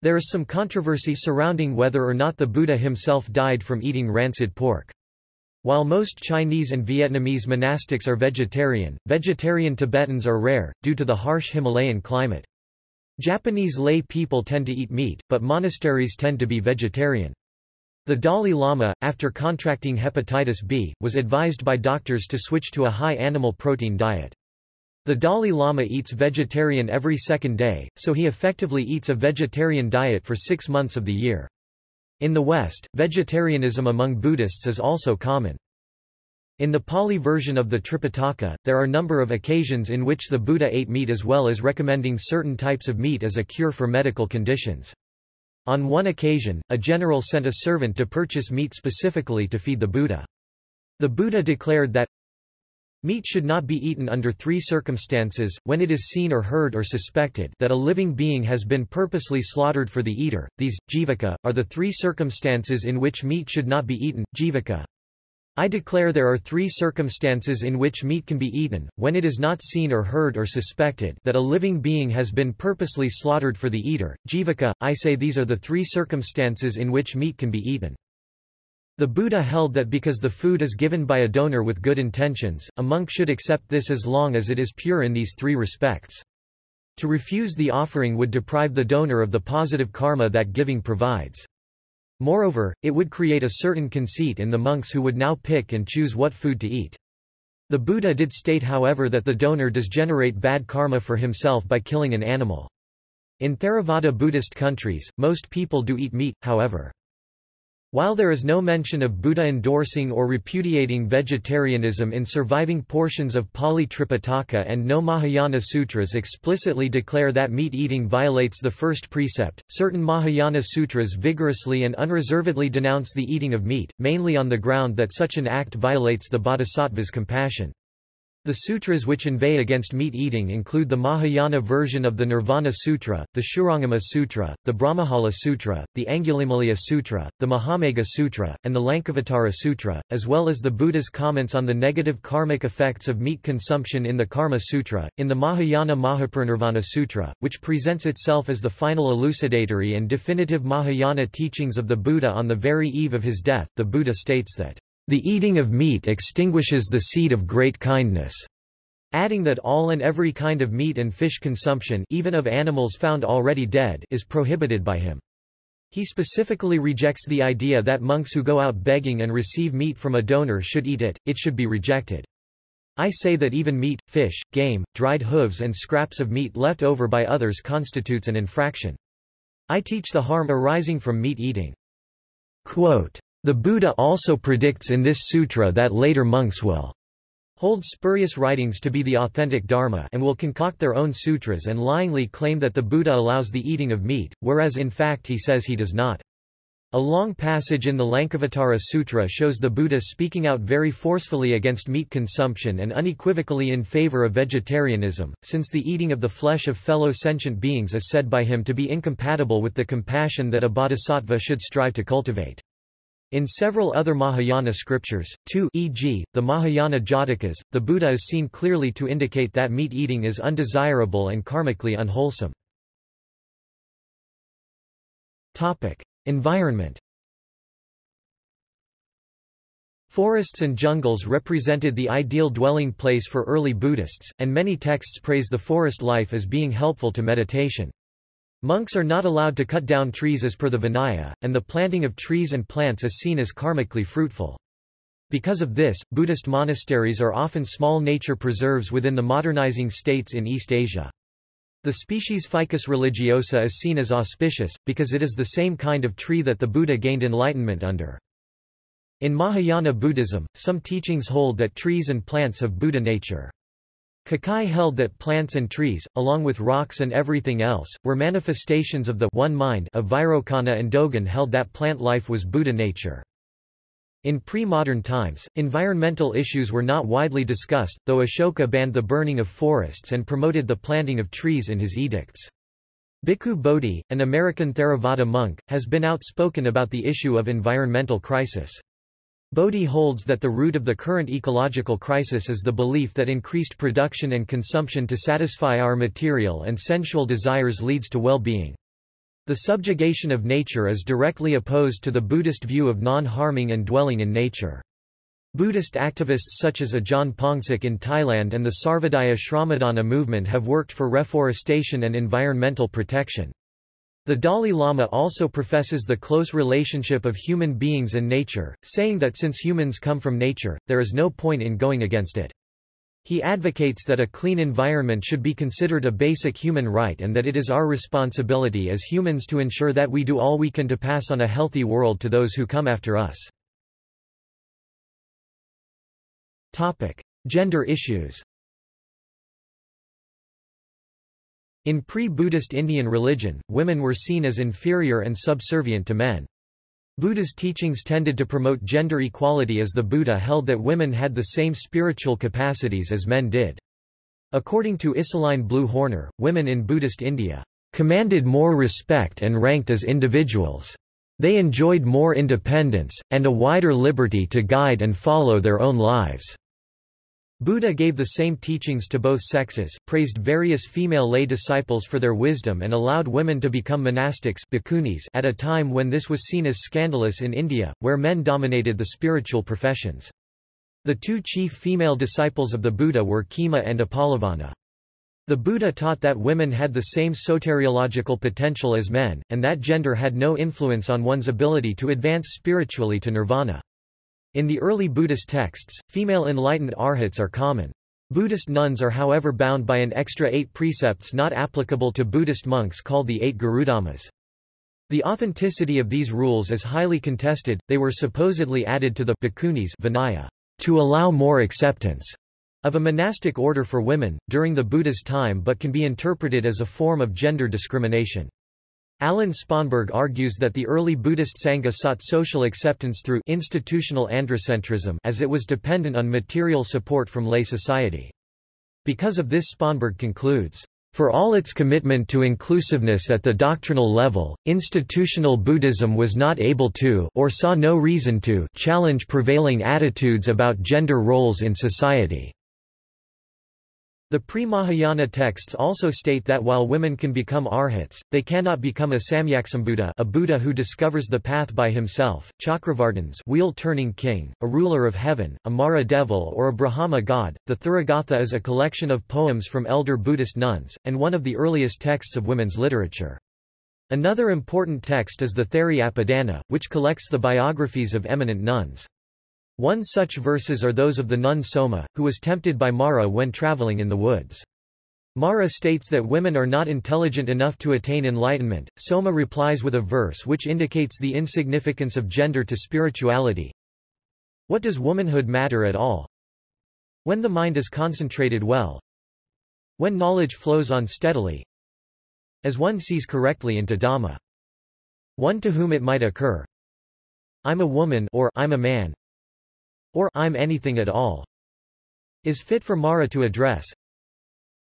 Speaker 1: There is some controversy surrounding whether or not the Buddha himself died from eating rancid pork. While most Chinese and Vietnamese monastics are vegetarian, vegetarian Tibetans are rare, due to the harsh Himalayan climate. Japanese lay people tend to eat meat, but monasteries tend to be vegetarian. The Dalai Lama, after contracting hepatitis B, was advised by doctors to switch to a high animal protein diet. The Dalai Lama eats vegetarian every second day, so he effectively eats a vegetarian diet for six months of the year. In the West, vegetarianism among Buddhists is also common. In the Pali version of the Tripitaka, there are a number of occasions in which the Buddha ate meat as well as recommending certain types of meat as a cure for medical conditions. On one occasion, a general sent a servant to purchase meat specifically to feed the Buddha. The Buddha declared that Meat should not be eaten under three circumstances, when it is seen or heard or suspected that a living being has been purposely slaughtered for the eater. These, jivaka, are the three circumstances in which meat should not be eaten, jivaka, I declare there are three circumstances in which meat can be eaten, when it is not seen or heard or suspected that a living being has been purposely slaughtered for the eater, jivaka, I say these are the three circumstances in which meat can be eaten. The Buddha held that because the food is given by a donor with good intentions, a monk should accept this as long as it is pure in these three respects. To refuse the offering would deprive the donor of the positive karma that giving provides. Moreover, it would create a certain conceit in the monks who would now pick and choose what food to eat. The Buddha did state however that the donor does generate bad karma for himself by killing an animal. In Theravada Buddhist countries, most people do eat meat, however. While there is no mention of Buddha endorsing or repudiating vegetarianism in surviving portions of Pali Tripitaka and no Mahayana sutras explicitly declare that meat eating violates the first precept, certain Mahayana sutras vigorously and unreservedly denounce the eating of meat, mainly on the ground that such an act violates the bodhisattva's compassion. The sutras which inveigh against meat eating include the Mahayana version of the Nirvana Sutra, the Shurangama Sutra, the Brahmajala Sutra, the Angulimala Sutra, the Mahamegha Sutra, and the Lankavatara Sutra, as well as the Buddha's comments on the negative karmic effects of meat consumption in the Karma Sutra. In the Mahayana Mahaparinirvana Sutra, which presents itself as the final elucidatory and definitive Mahayana teachings of the Buddha on the very eve of his death, the Buddha states that the eating of meat extinguishes the seed of great kindness, adding that all and every kind of meat and fish consumption even of animals found already dead is prohibited by him. He specifically rejects the idea that monks who go out begging and receive meat from a donor should eat it, it should be rejected. I say that even meat, fish, game, dried hooves and scraps of meat left over by others constitutes an infraction. I teach the harm arising from meat eating. Quote, the Buddha also predicts in this sutra that later monks will hold spurious writings to be the authentic dharma and will concoct their own sutras and lyingly claim that the Buddha allows the eating of meat, whereas in fact he says he does not. A long passage in the Lankavatara Sutra shows the Buddha speaking out very forcefully against meat consumption and unequivocally in favor of vegetarianism, since the eating of the flesh of fellow sentient beings is said by him to be incompatible with the compassion that a bodhisattva should strive to cultivate. In several other Mahayana scriptures, too e.g., the Mahayana Jatakas, the Buddha is seen clearly to indicate that meat eating is undesirable and karmically unwholesome. Environment Forests and jungles represented the ideal dwelling place for early Buddhists, and many texts praise the forest life as being helpful to meditation. Monks are not allowed to cut down trees as per the Vinaya, and the planting of trees and plants is seen as karmically fruitful. Because of this, Buddhist monasteries are often small nature preserves within the modernizing states in East Asia. The species Ficus religiosa is seen as auspicious, because it is the same kind of tree that the Buddha gained enlightenment under. In Mahayana Buddhism, some teachings hold that trees and plants have Buddha nature. Kukai held that plants and trees, along with rocks and everything else, were manifestations of the one mind of Vairocana and Dogen held that plant life was Buddha nature. In pre-modern times, environmental issues were not widely discussed, though Ashoka banned the burning of forests and promoted the planting of trees in his edicts. Bhikkhu Bodhi, an American Theravada monk, has been outspoken about the issue of environmental crisis. Bodhi holds that the root of the current ecological crisis is the belief that increased production and consumption to satisfy our material and sensual desires leads to well-being. The subjugation of nature is directly opposed to the Buddhist view of non-harming and dwelling in nature. Buddhist activists such as Ajahn Phongsak in Thailand and the Sarvodaya Shramadana movement have worked for reforestation and environmental protection. The Dalai Lama also professes the close relationship of human beings and nature, saying that since humans come from nature, there is no point in going against it. He advocates that a clean environment should be considered a basic human right and that it is our responsibility as humans to ensure that we do all we can to pass on a healthy world to those who come after us. Topic. Gender issues In pre-Buddhist Indian religion, women were seen as inferior and subservient to men. Buddha's teachings tended to promote gender equality as the Buddha held that women had the same spiritual capacities as men did. According to Isaline Blue Horner, women in Buddhist India commanded more respect and ranked as individuals. They enjoyed more independence, and a wider liberty to guide and follow their own lives. Buddha gave the same teachings to both sexes, praised various female lay disciples for their wisdom and allowed women to become monastics at a time when this was seen as scandalous in India, where men dominated the spiritual professions. The two chief female disciples of the Buddha were Khema and Uppalavanna. The Buddha taught that women had the same soteriological potential as men, and that gender had no influence on one's ability to advance spiritually to nirvana. In the early Buddhist texts, female enlightened arhats are common. Buddhist nuns are however bound by an extra eight precepts not applicable to Buddhist monks called the eight Garudhammas. The authenticity of these rules is highly contested, they were supposedly added to the Bhikkhunis Vinaya to allow more acceptance of a monastic order for women, during the Buddha's time but can be interpreted as a form of gender discrimination. Alan Sponberg argues that the early Buddhist Sangha sought social acceptance through institutional androcentrism as it was dependent on material support from lay society. Because of this Sponberg concludes, for all its commitment to inclusiveness at the doctrinal level, institutional Buddhism was not able to or saw no reason to challenge prevailing attitudes about gender roles in society. The pre-Mahayana texts also state that while women can become arhats, they cannot become a Samyaksambuddha a Buddha who discovers the path by himself, Chakravartins wheel-turning king, a ruler of heaven, a Mara devil or a Brahma god. The Therigatha is a collection of poems from elder Buddhist nuns, and one of the earliest texts of women's literature. Another important text is the Theriapadana, which collects the biographies of eminent nuns. One such verses are those of the nun Soma, who was tempted by Mara when traveling in the woods. Mara states that women are not intelligent enough to attain enlightenment. Soma replies with a verse which indicates the insignificance of gender to spirituality. What does womanhood matter at all? When the mind is concentrated well, when knowledge flows on steadily, as one sees correctly into Dhamma, one to whom it might occur, I'm a woman or I'm a man, or I'm anything at all, is fit for Mara to address.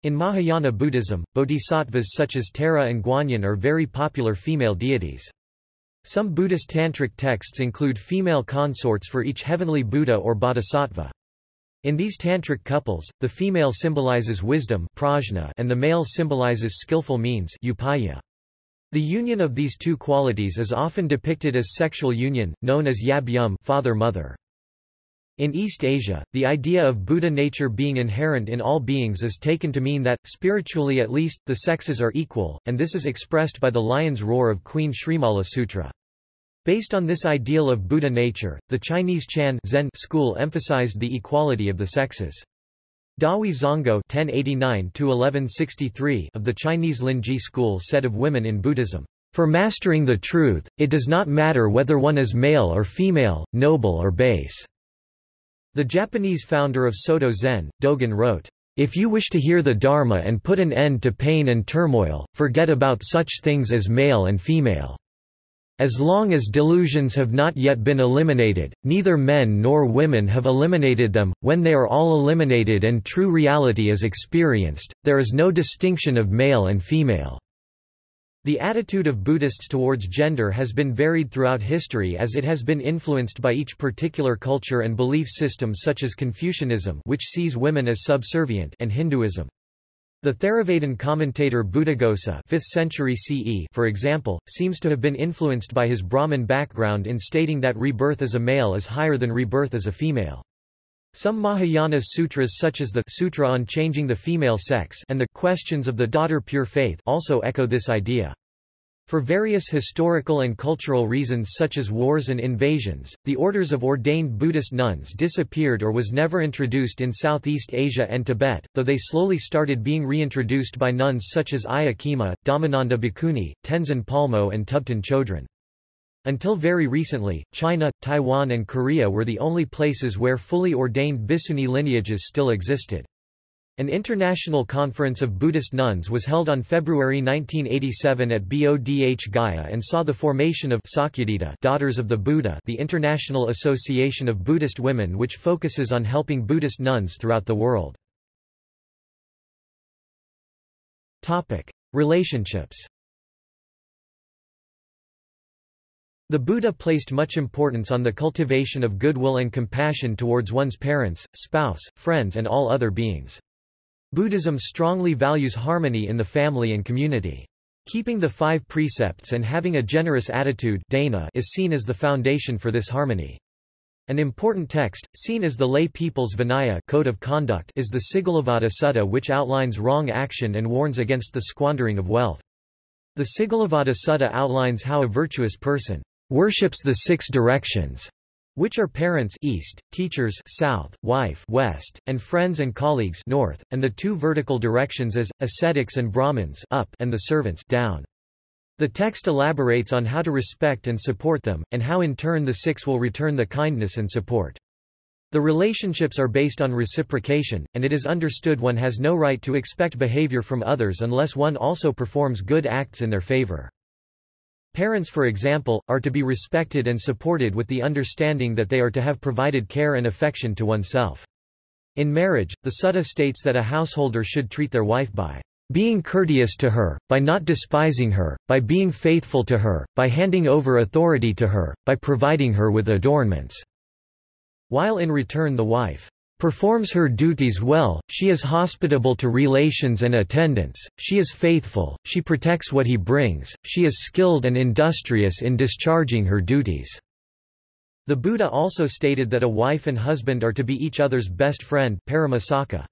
Speaker 1: In Mahayana Buddhism, bodhisattvas such as Tara and Guanyin are very popular female deities. Some Buddhist tantric texts include female consorts for each heavenly Buddha or bodhisattva. In these tantric couples, the female symbolizes wisdom prajna and the male symbolizes skillful means upaya. The union of these two qualities is often depicted as sexual union, known as yab yum father-mother. In East Asia, the idea of Buddha nature being inherent in all beings is taken to mean that, spiritually at least, the sexes are equal, and this is expressed by the lion's roar of Queen Srimala Sutra. Based on this ideal of Buddha nature, the Chinese Chan Zen school emphasized the equality of the sexes. Dahui Zonggao (1089–1163) of the Chinese Linji school said of women in Buddhism, "For mastering the truth, it does not matter whether one is male or female, noble or base." The Japanese founder of Soto Zen, Dogen wrote, if you wish to hear the Dharma and put an end to pain and turmoil, forget about such things as male and female. As long as delusions have not yet been eliminated, neither men nor women have eliminated them, when they are all eliminated and true reality is experienced, there is no distinction of male and female. The attitude of Buddhists towards gender has been varied throughout history as it has been influenced by each particular culture and belief system such as Confucianism which sees women as subservient and Hinduism. The Theravadan commentator Buddhaghosa 5th century CE for example, seems to have been influenced by his Brahmin background in stating that rebirth as a male is higher than rebirth as a female. Some Mahayana sutras such as the Sutra on Changing the Female Sex and the Questions of the Daughter Pure Faith also echo this idea. For various historical and cultural reasons such as wars and invasions, the orders of ordained Buddhist nuns disappeared or was never introduced in Southeast Asia and Tibet, though they slowly started being reintroduced by nuns such as Ayya Khema, Dhammananda Bhikkhuni, Tenzin Palmo and Thubten Chodron. Until very recently, China, Taiwan and Korea were the only places where fully ordained Bhikshuni lineages still existed. An international conference of Buddhist nuns was held on February 1987 at Bodh Gaya and saw the formation of Sakyadhita Daughters of the Buddha the International Association of Buddhist Women which focuses on helping Buddhist nuns throughout the world. Relationships The Buddha placed much importance on the cultivation of goodwill and compassion towards one's parents, spouse, friends and all other beings. Buddhism strongly values harmony in the family and community. Keeping the five precepts and having a generous attitude dana is seen as the foundation for this harmony. An important text, seen as the lay people's Vinaya code of conduct is the Sigalovada Sutta which outlines wrong action and warns against the squandering of wealth. The Sigalovada Sutta outlines how a virtuous person worships the six directions, which are parents east, teachers south, wife west, and friends and colleagues north, and the two vertical directions as ascetics and brahmins up and the servants down. The text elaborates on how to respect and support them, and how in turn the six will return the kindness and support. The relationships are based on reciprocation, and it is understood one has no right to expect behavior from others unless one also performs good acts in their favor. Parents for example, are to be respected and supported with the understanding that they are to have provided care and affection to oneself. In marriage, the Sutta states that a householder should treat their wife by being courteous to her, by not despising her, by being faithful to her, by handing over authority to her, by providing her with adornments while in return the wife performs her duties well, she is hospitable to relations and attendants, she is faithful, she protects what he brings, she is skilled and industrious in discharging her duties." The Buddha also stated that a wife and husband are to be each other's best friend paramasaka.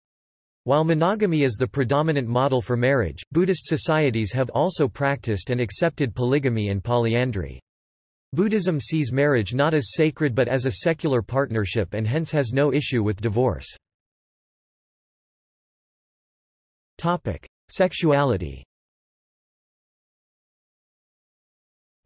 Speaker 1: While monogamy is the predominant model for marriage, Buddhist societies have also practiced and accepted polygamy and polyandry. Buddhism sees marriage not as sacred but as a secular partnership and hence has no issue with divorce. Topic: Sexuality.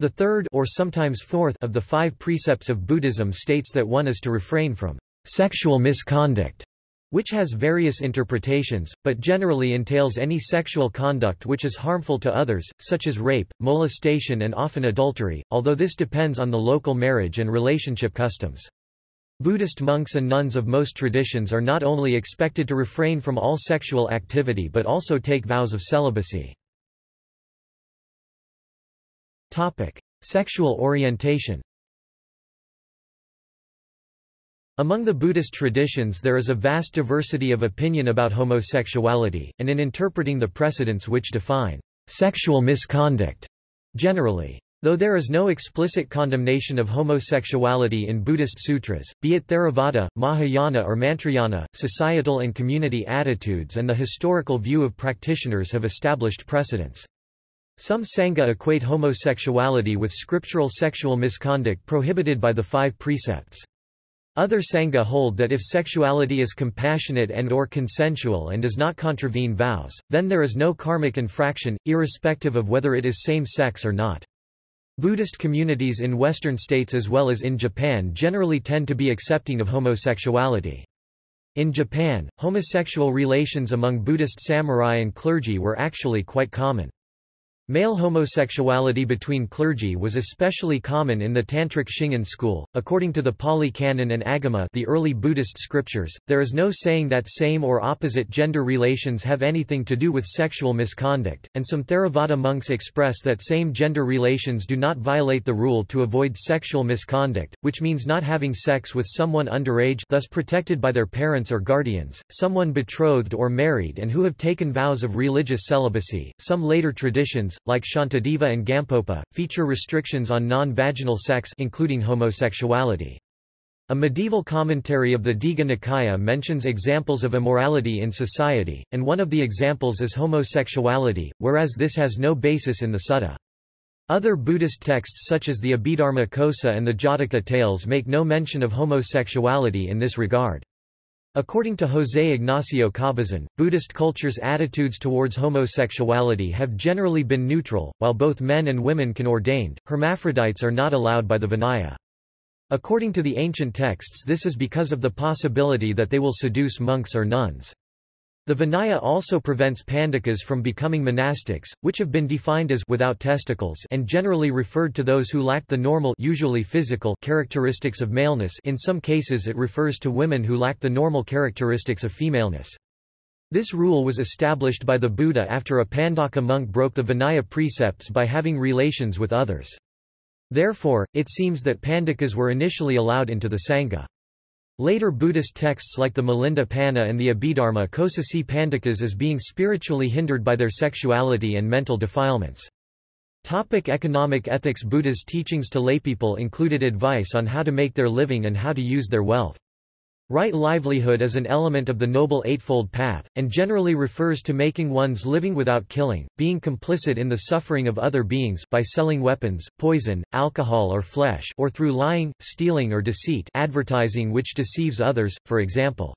Speaker 1: The third or sometimes fourth of the five precepts of Buddhism states that one is to refrain from sexual misconduct which has various interpretations, but generally entails any sexual conduct which is harmful to others, such as rape, molestation and often adultery, although this depends on the local marriage and relationship customs. Buddhist monks and nuns of most traditions are not only expected to refrain from all sexual activity but also take vows of celibacy. Topic. Sexual orientation Among the Buddhist traditions there is a vast diversity of opinion about homosexuality, and in interpreting the precedents which define sexual misconduct generally. Though there is no explicit condemnation of homosexuality in Buddhist sutras, be it Theravada, Mahayana or Mantrayana, societal and community attitudes and the historical view of practitioners have established precedents. Some Sangha equate homosexuality with scriptural sexual misconduct prohibited by the five precepts. Other Sangha hold that if sexuality is compassionate and or consensual and does not contravene vows, then there is no karmic infraction, irrespective of whether it is same-sex or not. Buddhist communities in Western states as well as in Japan generally tend to be accepting of homosexuality. In Japan, homosexual relations among Buddhist samurai and clergy were actually quite common. Male homosexuality between clergy was especially common in the Tantric Shingon school. According to the Pali Canon and Agama, the early Buddhist scriptures, there is no saying that same or opposite gender relations have anything to do with sexual misconduct, and some Theravada monks express that same gender relations do not violate the rule to avoid sexual misconduct, which means not having sex with someone underage, thus protected by their parents or guardians, someone betrothed or married and who have taken vows of religious celibacy. Some later traditions like Shantideva and Gampopa, feature restrictions on non-vaginal sex including homosexuality. A medieval commentary of the Digha Nikaya mentions examples of immorality in society, and one of the examples is homosexuality, whereas this has no basis in the Sutta. Other Buddhist texts such as the Abhidharma Kosa and the Jataka tales make no mention of homosexuality in this regard. According to José Ignacio Cabezón, Buddhist culture's attitudes towards homosexuality have generally been neutral, while both men and women can ordained, hermaphrodites are not allowed by the Vinaya. According to the ancient texts this is because of the possibility that they will seduce monks or nuns. The Vinaya also prevents pandakas from becoming monastics, which have been defined as without testicles and generally referred to those who lack the normal usually physical characteristics of maleness in some cases it refers to women who lack the normal characteristics of femaleness. This rule was established by the Buddha after a Pandaka monk broke the Vinaya precepts by having relations with others. Therefore, it seems that pandakas were initially allowed into the Sangha. Later Buddhist texts like the Milinda Panha and the Abhidharma Kosa see Pandakas as being spiritually hindered by their sexuality and mental defilements. Topic economic ethics Buddha's teachings to laypeople included advice on how to make their living and how to use their wealth. Right livelihood is an element of the Noble Eightfold Path, and generally refers to making one's living without killing, being complicit in the suffering of other beings by selling weapons, poison, alcohol or flesh or through lying, stealing or deceit advertising which deceives others, for example.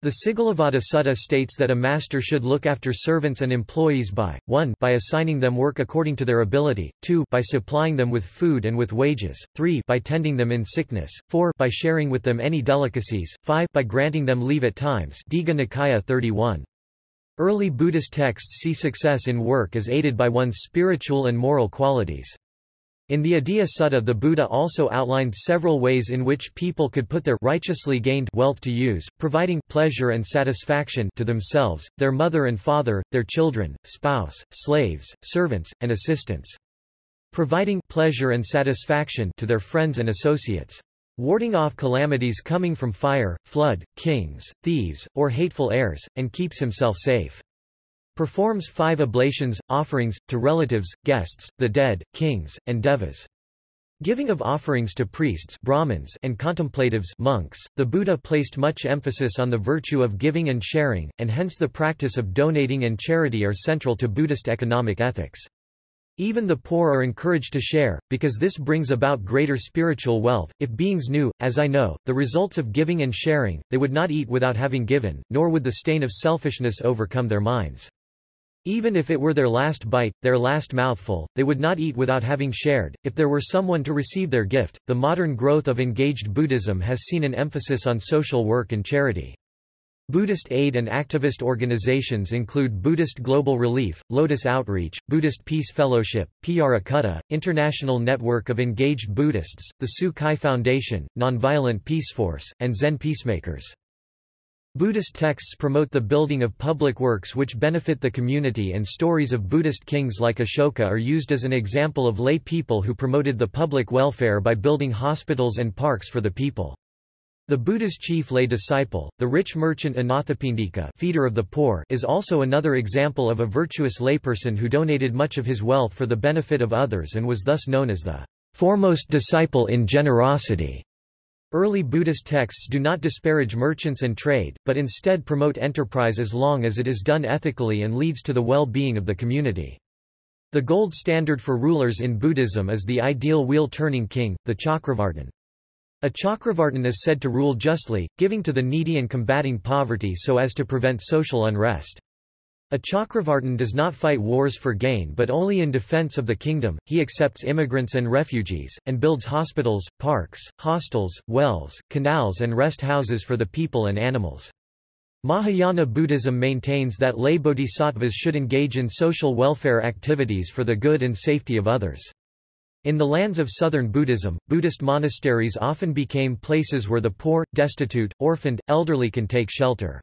Speaker 1: The Sigalovada Sutta states that a master should look after servants and employees by, 1 by assigning them work according to their ability, 2 by supplying them with food and with wages, 3 by tending them in sickness, 4 by sharing with them any delicacies, 5 by granting them leave at times Digha Nikaya 31. Early Buddhist texts see success in work as aided by one's spiritual and moral qualities. In the Adiya Sutta the Buddha also outlined several ways in which people could put their righteously gained wealth to use, providing pleasure and satisfaction to themselves, their mother and father, their children, spouse, slaves, servants, and assistants. Providing pleasure and satisfaction to their friends and associates. Warding off calamities coming from fire, flood, kings, thieves, or hateful heirs, and keeps himself safe. Performs five oblations, offerings, to relatives, guests, the dead, kings, and devas. Giving of offerings to priests Brahmins and contemplatives monks, the Buddha placed much emphasis on the virtue of giving and sharing, and hence the practice of donating and charity are central to Buddhist economic ethics. Even the poor are encouraged to share, because this brings about greater spiritual wealth. If beings knew, as I know, the results of giving and sharing, they would not eat without having given, nor would the stain of selfishness overcome their minds. Even if it were their last bite, their last mouthful, they would not eat without having shared, if there were someone to receive their gift. The modern growth of engaged Buddhism has seen an emphasis on social work and charity. Buddhist aid and activist organizations include Buddhist Global Relief, Lotus Outreach, Buddhist Peace Fellowship, Pyara International Network of Engaged Buddhists, the Tzu Chi Foundation, Nonviolent Peace Force, and Zen Peacemakers. Buddhist texts promote the building of public works which benefit the community and stories of Buddhist kings like Ashoka are used as an example of lay people who promoted the public welfare by building hospitals and parks for the people. The Buddha's chief lay disciple, the rich merchant Anathapindika feeder of the poor is also another example of a virtuous layperson who donated much of his wealth for the benefit of others and was thus known as the foremost disciple in generosity. Early Buddhist texts do not disparage merchants and trade, but instead promote enterprise as long as it is done ethically and leads to the well-being of the community. The gold standard for rulers in Buddhism is the ideal wheel-turning king, the Chakravartin. A Chakravartin is said to rule justly, giving to the needy and combating poverty so as to prevent social unrest. A Chakravartin does not fight wars for gain but only in defense of the kingdom, he accepts immigrants and refugees, and builds hospitals, parks, hostels, wells, canals and rest houses for the people and animals. Mahayana Buddhism maintains that lay bodhisattvas should engage in social welfare activities for the good and safety of others. In the lands of southern Buddhism, Buddhist monasteries often became places where the poor, destitute, orphaned, elderly can take shelter.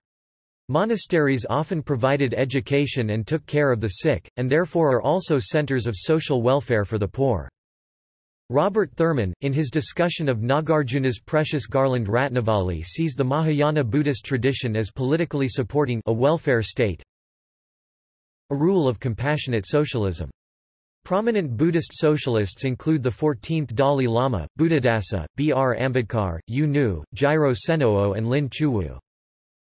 Speaker 1: Monasteries often provided education and took care of the sick, and therefore are also centers of social welfare for the poor. Robert Thurman, in his discussion of Nagarjuna's precious garland Ratnavali sees the Mahayana Buddhist tradition as politically supporting a welfare state, a rule of compassionate socialism. Prominent Buddhist socialists include the 14th Dalai Lama, Buddhadasa, B. R. Ambedkar, U Nu, Jiro Senoo and Lin Qiuwu.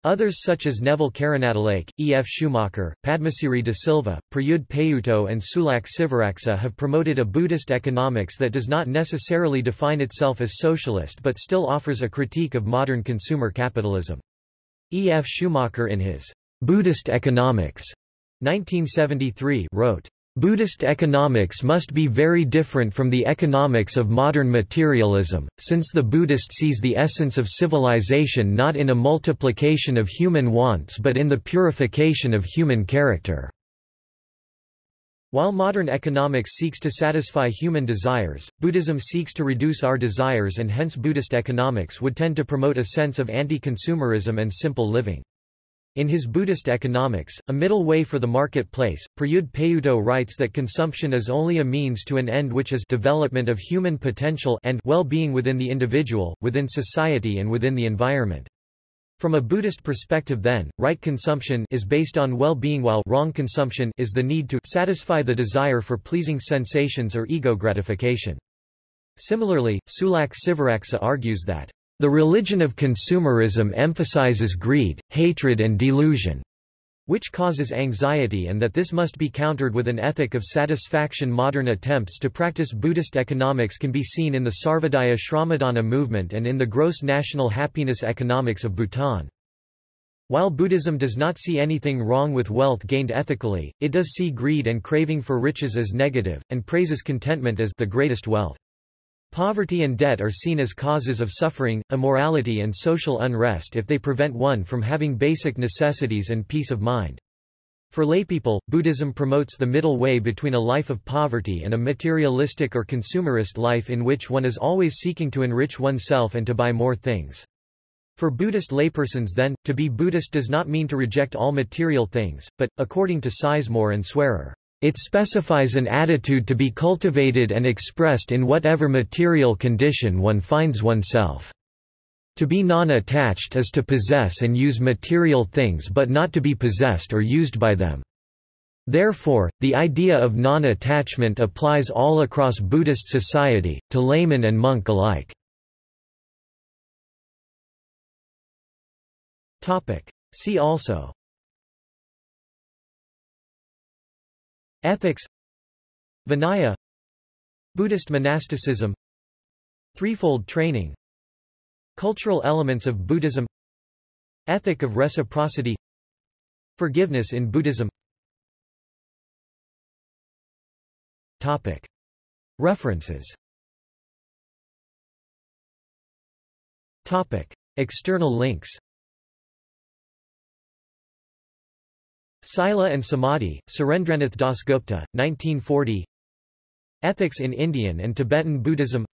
Speaker 1: Others such as Neville Karunatilake, E. F. Schumacher, Padmasiri de Silva, Prayudh Payutto and Sulak Sivaraksa have promoted a Buddhist economics that does not necessarily define itself as socialist but still offers a critique of modern consumer capitalism. E. F. Schumacher in his Buddhist Economics 1973 wrote, Buddhist economics must be very different from the economics of modern materialism, since the Buddhist sees the essence of civilization not in a multiplication of human wants but in the purification of human character. While modern economics seeks to satisfy human desires, Buddhism seeks to reduce our desires and hence Buddhist economics would tend to promote a sense of anti-consumerism and simple living. In his Buddhist Economics, A Middle Way for the Marketplace, Payutto writes that consumption is only a means to an end which is development of human potential and well-being within the individual, within society and within the environment. From a Buddhist perspective then, right consumption is based on well-being while wrong consumption is the need to satisfy the desire for pleasing sensations or ego gratification. Similarly, Sulak Sivaraksa argues that the religion of consumerism emphasizes greed, hatred and delusion, which causes anxiety and that this must be countered with an ethic of satisfaction. Modern attempts to practice Buddhist economics can be seen in the Sarvodaya Shramadana movement and in the gross national happiness economics of Bhutan. While Buddhism does not see anything wrong with wealth gained ethically, it does see greed and craving for riches as negative, and praises contentment as the greatest wealth. Poverty and debt are seen as causes of suffering, immorality and social unrest if they prevent one from having basic necessities and peace of mind. For laypeople, Buddhism promotes the middle way between a life of poverty and a materialistic or consumerist life in which one is always seeking to enrich oneself and to buy more things. For Buddhist laypersons then, to be Buddhist does not mean to reject all material things, but, according to Sizemore and Swearer, it specifies an attitude to be cultivated and expressed in whatever material condition one finds oneself. To be non-attached is to possess and use material things but not to be possessed or used by them. Therefore, the idea of non-attachment applies all across Buddhist society, to layman and monk alike. See also Ethics Vinaya Buddhist monasticism Threefold training Cultural elements of Buddhism Ethic of reciprocity Forgiveness in Buddhism Topic. References Topic. External links Sila and Samadhi, Surendranath Dasgupta, 1940 Ethics in Indian and Tibetan Buddhism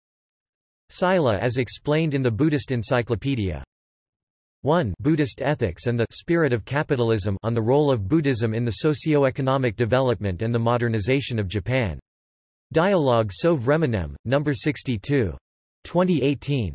Speaker 1: Sila as explained in the Buddhist Encyclopedia 1 Buddhist Ethics and the Spirit of Capitalism on the role of Buddhism in the socio-economic development and the modernization of Japan. Dialogue so Vremenem, No. 62. 2018.